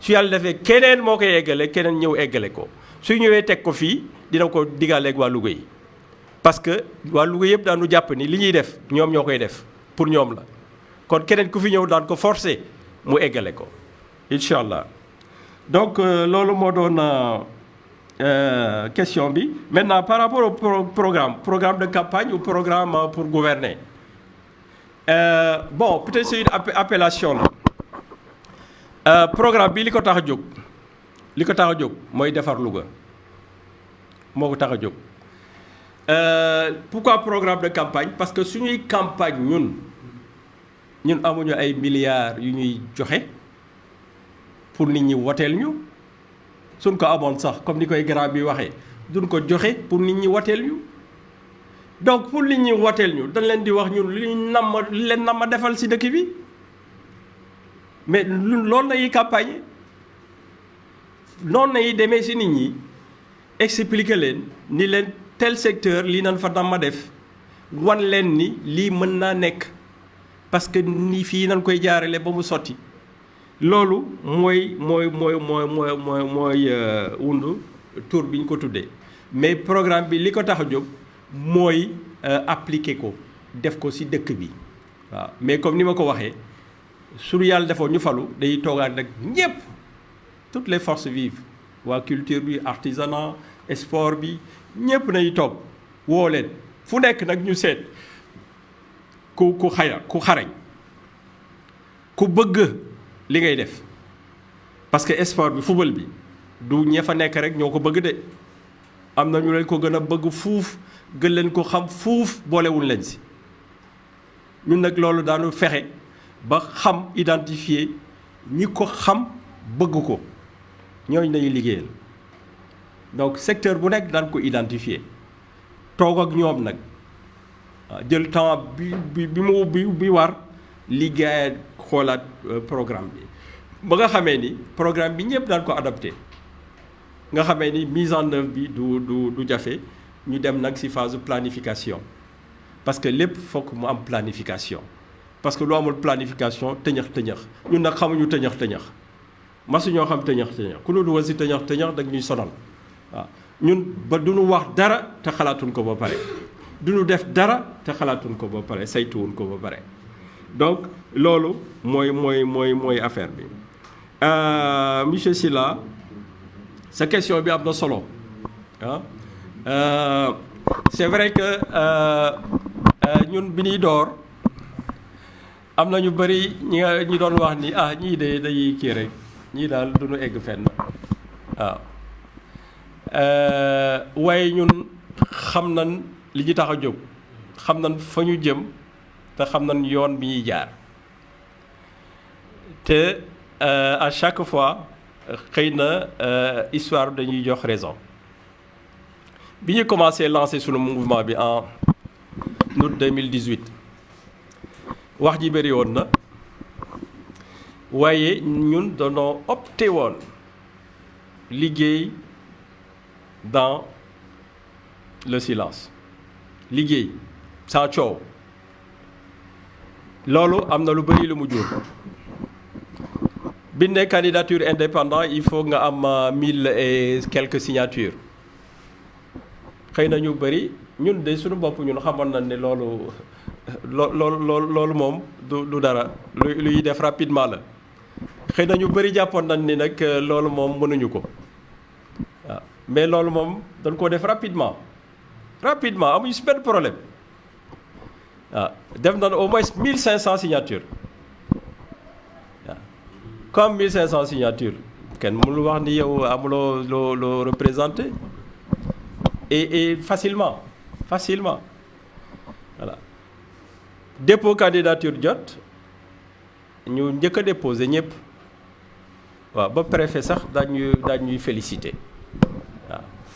su yàlla defee keneen moo koy eggale keneen ñëw eggale ko. Su ñëwee teg ko fii dina ko digaleeg waa Louga yi parce que waa Louga yëpp daanu jàpp ni li ñuy def ñoom ñoo def pour ñoom la. Kon keneen ku fi ñëw daan ko forcer mu eggale ko incha allah. Donc loolu moo doon question bi. Maintenant par rapport au pro programme programme de campagne ou programme pour gouverner euh, bon peut-être c'est une appellation la. Programme bi li ko tax a jóg li ko tax a jóg mooy Louga. Moo tax a pourquoi programme de campagne? Parce que suñuy campagne ñun ñun amuñu ay milliards yu ñuy joxe pour woteel ñu. Suñ ko amoon sax comme ni koy grand bi waxee duñ ko joxe pour nit ñi woteel ñu. Donc pour ñu nam li leen nam ma defal ci dëkk bi. Mais campagne. Lay demee ci nit ñi expliquer leen ni leen tel secteur lii nañ fa nam ma def wan leen ni parce que ni fii nañ koy jaarale ba mu sotti. Loolu mooy mooy mooy mooy mooy mooy mooy mais programme bi li ko tax a jóg waaw mais comme ni ma ko waxee suñu yàlla falu toutes les forces vives waa culture bi artisanat ñépp nañu toog woo leen. Fu nekk nag ñu seet. Ku ku xaya ku xarañ. Ku bëgg li ngay def. Parce que sport bi football bi du ña fa nekk rek ñoo bëgg de. Am na ñu leen ko gën a bëgg fuuf gën leen ko xam fuuf boolewul leen si. Ñun nag loolu daanu fexe ba xam identifier ñi ko xam bëgg ko. Liggéeyal donc secteur bu nekk daan ko identifier. Toog ak nag. Jël temps bi bi bi bi war xoolaat programme bi. Ba nga xamee ni programme bi ñëpp ko nga ni mise en œuvre bi du du du ñu dem ci phase planification. Parce que lépp fokk mu am planification. Parce que lu amul planification tëñëx tëñëx ñun xam ku tëñëx dag ñuy sonal ñun ba duñu wax dara te xalaatuñ ko ba pare. Duñu def dara te xalaatuñ ko ba pare saytuwuñ ko ba pare. Donc loolu mooy mooy mooy mooy affaire bi. Monsieur Sylla sa question bi am solo ah. C'est vrai que ñun bi ñuy door am na ñu bëri ñi ñi doon wax ni ah ñii de dañuy kii rek ñii daal duñu egg fenn waaw waaye ñun xam nañ li ñu tax a xam nañ fa ñu jëm te xam nañ yoon bi euh, à chaque fois xëy na euh, histoire dañuy jox raison. Bi ñu commencé lancer sunu mouvement en août 2018 wax ji bëri woon na. Waaye ñun dañoo opté dans le silence. Liggéey sans coow. Loolu am na lu bëri candidature indépendant il faut nga am euh, mille et quelques signatures. Xëy ñu bëri ñun de suñu bopp ñun xamoon du dara. Rapidement mais loolu moom dañ ko def rapidement. Rapidement amuñu si benn problème. Waaw def nañ au moins 1500 signatures. Waaw comme 1500 signatures kenn mënul wax ni yow et et facilement facilement. Voilà. Dépôt candidature jot. Ñu njëkk a déposé ñëpp. Waaw ba préfet sax daañuy félicité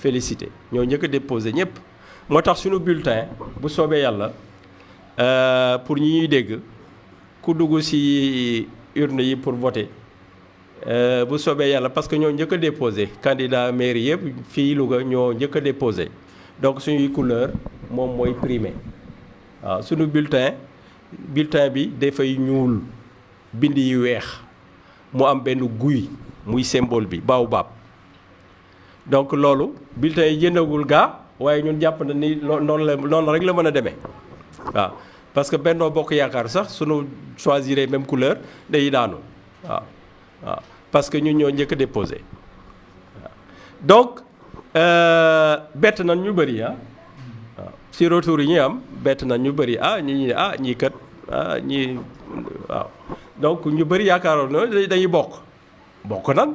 félicité. Ñoo njëkk a déposé ñëpp. Moo tax suñu bulletin bu soobee yàlla euh, pour ñi ñuy dégg ku dugg ci urne pour voter euh, bu soobee yàlla parce que ñoo njëkk a déposé. Candidat mairie yëpp fii Louga ñoo njëkk déposé. Donc suñuy couleur moom mooy primé. Waaw suñu bulletin bulletin bi dafay ñuul bind yi weex. Mu symbole baobab donc loolu bulletin yi jëndagul gaa waaye ñun jàpp na ni loo noonu la noonu rek la mën a demee waaw. Parce que Benno Bokk Yaakaar sax sunu choisir même couleur day daanu waaw waaw. Parce que ñun ñoo njëkk a déposé donc bett nañ ñu bëri ah waaw. Si retour yi ñuy am bett nañ ñu bëri ah ñi ñi ah ñii kat ah ñii waaw. Donc ñu bëri yaakaaroon na dañuy bokk bokk nan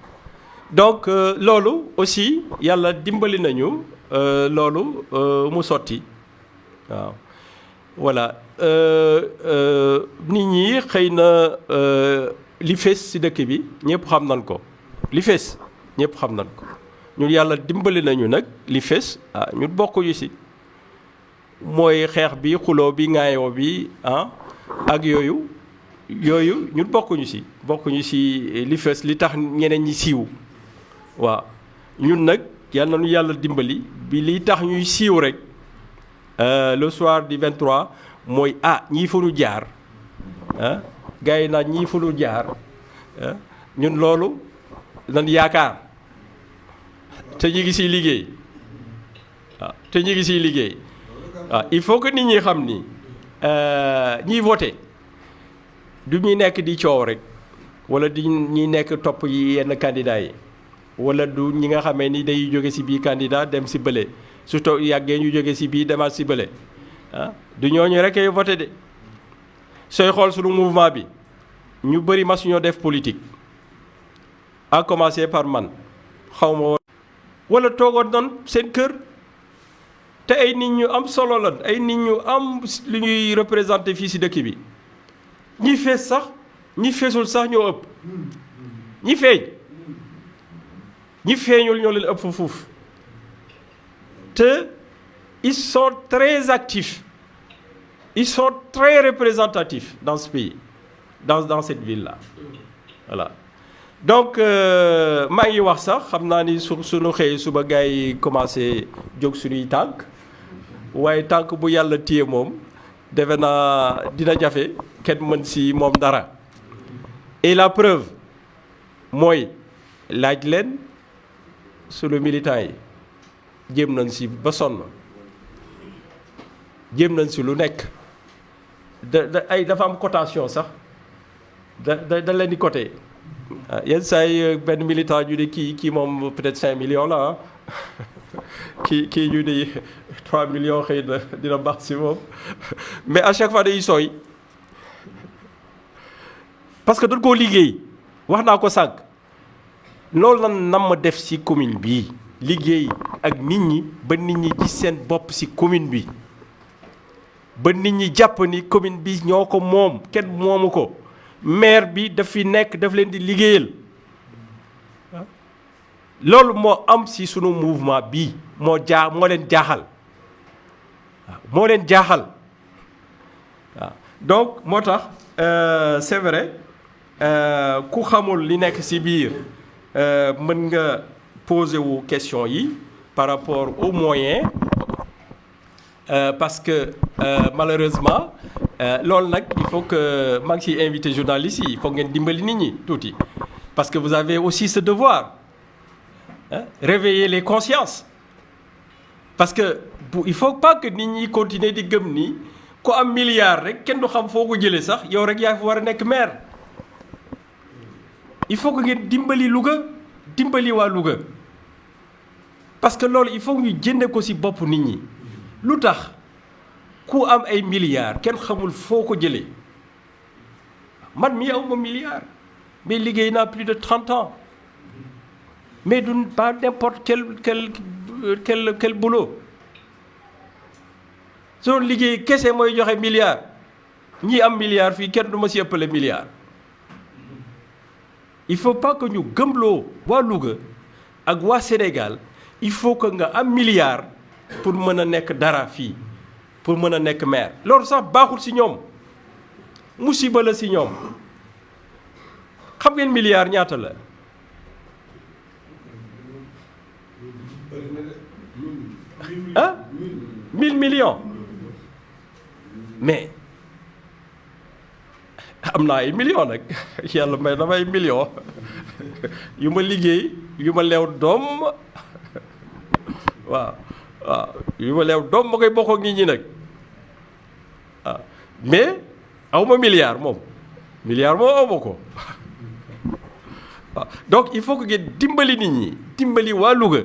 donc loolu aussi yàlla dimbali nañu loolu mu sotti. Waaw. Voilà. Nit ñi xëy na li fees ci dëkk bi ñëpp xam nañ ko. Li fees ñëpp xam nañ ko. Ñun yàlla dimbali nañu nag li fees ah ñun bokkuñu ci. Mooy bi bi bi ah ak yooyu. Ci. Ci li waaw. Ñun nag yàlla nañu yàlla dimbali bi li tax ñuy siiw rek le soir du 23 mooy ah ñii fu ñu jaar ah gars yi naan ñii fu ñu jaar ñun loolu nan yaakaar. Te ñu ngi siy liggéey. Te ñu ngi siy liggéey. Il faut que nit ñi xam ni ñiy voté du ñuy nekk di coow rek wala di ñuy nekk topp yi yenn candidats yi wala du ñi nga xamee ni day jóge candidat dem si bële. Surtout yàggee ñu jóge si bii demaat si bële. Ah du rek ay de. Mouvement bi ñu mas def politique. À commencer par man. Xaw ma wala toogoon noonu seen kër. Te ay nit ñu am solo lan ay nit ñu am lu ñuy ñi feeñul ñoo leen ëpp fuuf. Te ils sont très actifs. Ils sont très représentatifs dans ce pays dans dans cette ville là voilà. Donc maa ngi wax sax xam naa ni su suñu xëy suba gars yi commencé jóg suñuy tànk. Waaye tànk bu yàlla téye moom defe naa dina jafe kenn mën si moom dara. Et la preuve mooy laaj leen suñu militants yi jéem nañ si ba sonn. Jéem nañ si lu nekk. Am cotation sax. Da da da leen di coté ah yenn saa militant moom peut-être 5 millions la ah. Kii kii ñu ne 3 millions xëy na mais à chaque fois parce que dañ koo loolu lan def si commune bii liggéey ak nit ñi ba nit commune bi. Ba nit ñi commune bi ñoo ko moom kenn moomu ko. Maire bi daf fi nekk daf leen di mouvement bii moo jaa moo leen jaaxal. Moo leen donc moo tax c'est vrai biir mën nga poser wu question par rapport aux moyens Euh, parce que euh, malheureusement il faut que maa ngi ciy invité journalistes il faut ngeen dimbali nit ñi tuuti parce que vous avez aussi ce devoir hein, réveiller les consciences parce que bu il faut pas que nit ñi continuer di gëm ni ku am milliard rek kenn du xam foo ko jëlee maire il faut que ngeen dimbali Louga dimbali waa Louga. Parce que loolu il faut ñu jënde ko ci bopp nit ñi. lu tax ku am ay milliards kenn xamul foo ko jëlee. Man mii aw ma milliard mais liggéey naa plus de trente ans. Mais du pas n'importe quel quel quel quel boulot. Soo liggéey kese mooy joxe milliard ñii am milliard fii kenn du ma si ëppale milliard il faut pas que ñu gëmloo waa Louga ak waa Sénégal. Il faut que nga am milliard pour mën a nekk dara fii pour mën a nekk maire. Loolu sax baaxul ci ñoom. Musiba la ci ñoom. Xam ngeen milliard ñaata la? Ah mille millions. Mais am naa ay millions nag. Yàlla may na may millions. Yu ma liggéey yu ma leew doom. Waaw waaw yu ma bokk ak nit ñi nag. Mais aw ma milliard moom. Milliard moom aw ko. Donc il faut que dimbali nit ñi dimbali waa Louga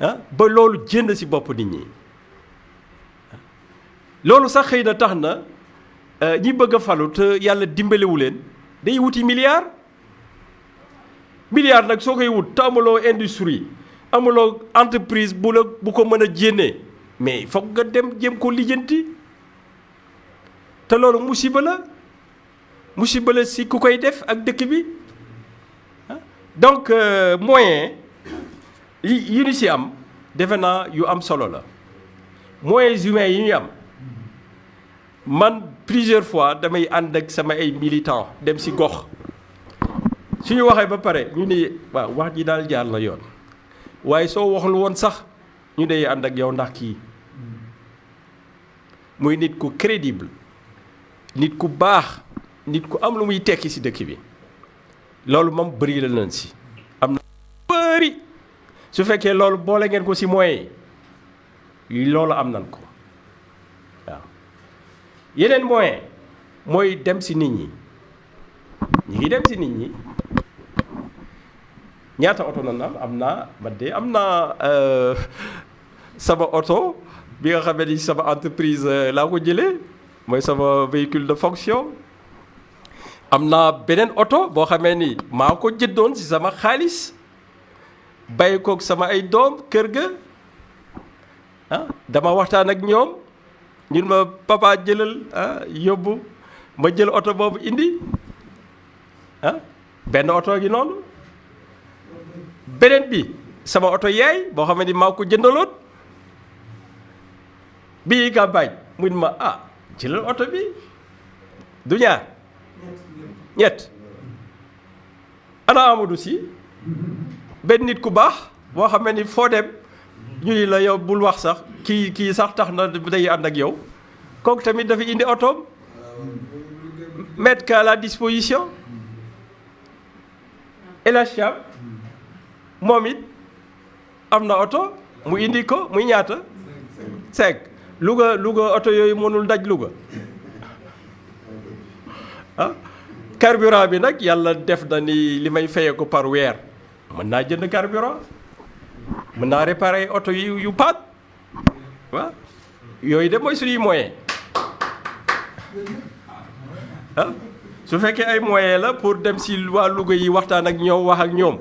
ah ba loolu jënd ci bopp nit ñi. Loolu sax xëy na tax na ñi bëgg a falu te yàlla dimbaliwu leen day wuti milliard. Milliard nag soo koy wut te amuloo industrie amuloo entreprise bu la bu ko mën a jénnee mais foog nga dem jéem ko lijjanti. Te loolu musiba la musiba la si ku koy def ak dëkk bi. Donc moyen yi ñu si am defe naa yu am solo la. Moyens humains yi ñu am man plusieurs fois damay ànd ak sama ay militants dem si gox. Suñu waxee ba pare ñu ne waaw wax ji daal jaar la yoon. Waaye soo waxul woon sax ñu dee ànd ak yow ndax kii. Muy nit ku crédible nit ku baax nit ku am lu muy tekki ci dëkk bi. Loolu moom bëri la nañ si am na bëri. Su fekkee loolu ngeen ko ci moyens yi am nañ ko yeneen moyen mooy dem ci nit ñi. Ñi ngi dem ci nit ñi. Ñaata oto nan am am naa man de am naa sama oto bi nga xamee sama entreprise laa ko sama véhicule de fonction. Am naa beneen oto boo ni maa ko jëndoon ci sama xaalis. Bàyyi koog sama ay doom kër ga. Ah dama waxtaan ak ñoom ñun ma papa jëlal ah yóbbu ma jël oto boobu indi ah benn oto gi noonu. Beneen bi sama oto yaay boo xam ne maa ko jëndaloon. Bii campagne mun ma ah jëlal oto bi. Du ñaar ñett. Ana Amadou si benn nit ku baax boo xam ni foo dem ñu ni la yow bul wax sax sax tax na day ak yow. Tamit mettre la disposition. El Hadj Thiam moom it am na oto mu indi ko muy ñaata? Cinq. Louga Louga oto yooyu ah carburant par carburant mën naa réparer oto yu yu paat waaw yooyu de mooy suñuy moyen ah su fekkee ay moyen la pour dem si waa Louga yi waxtaan ak ñoom wax ak yooyu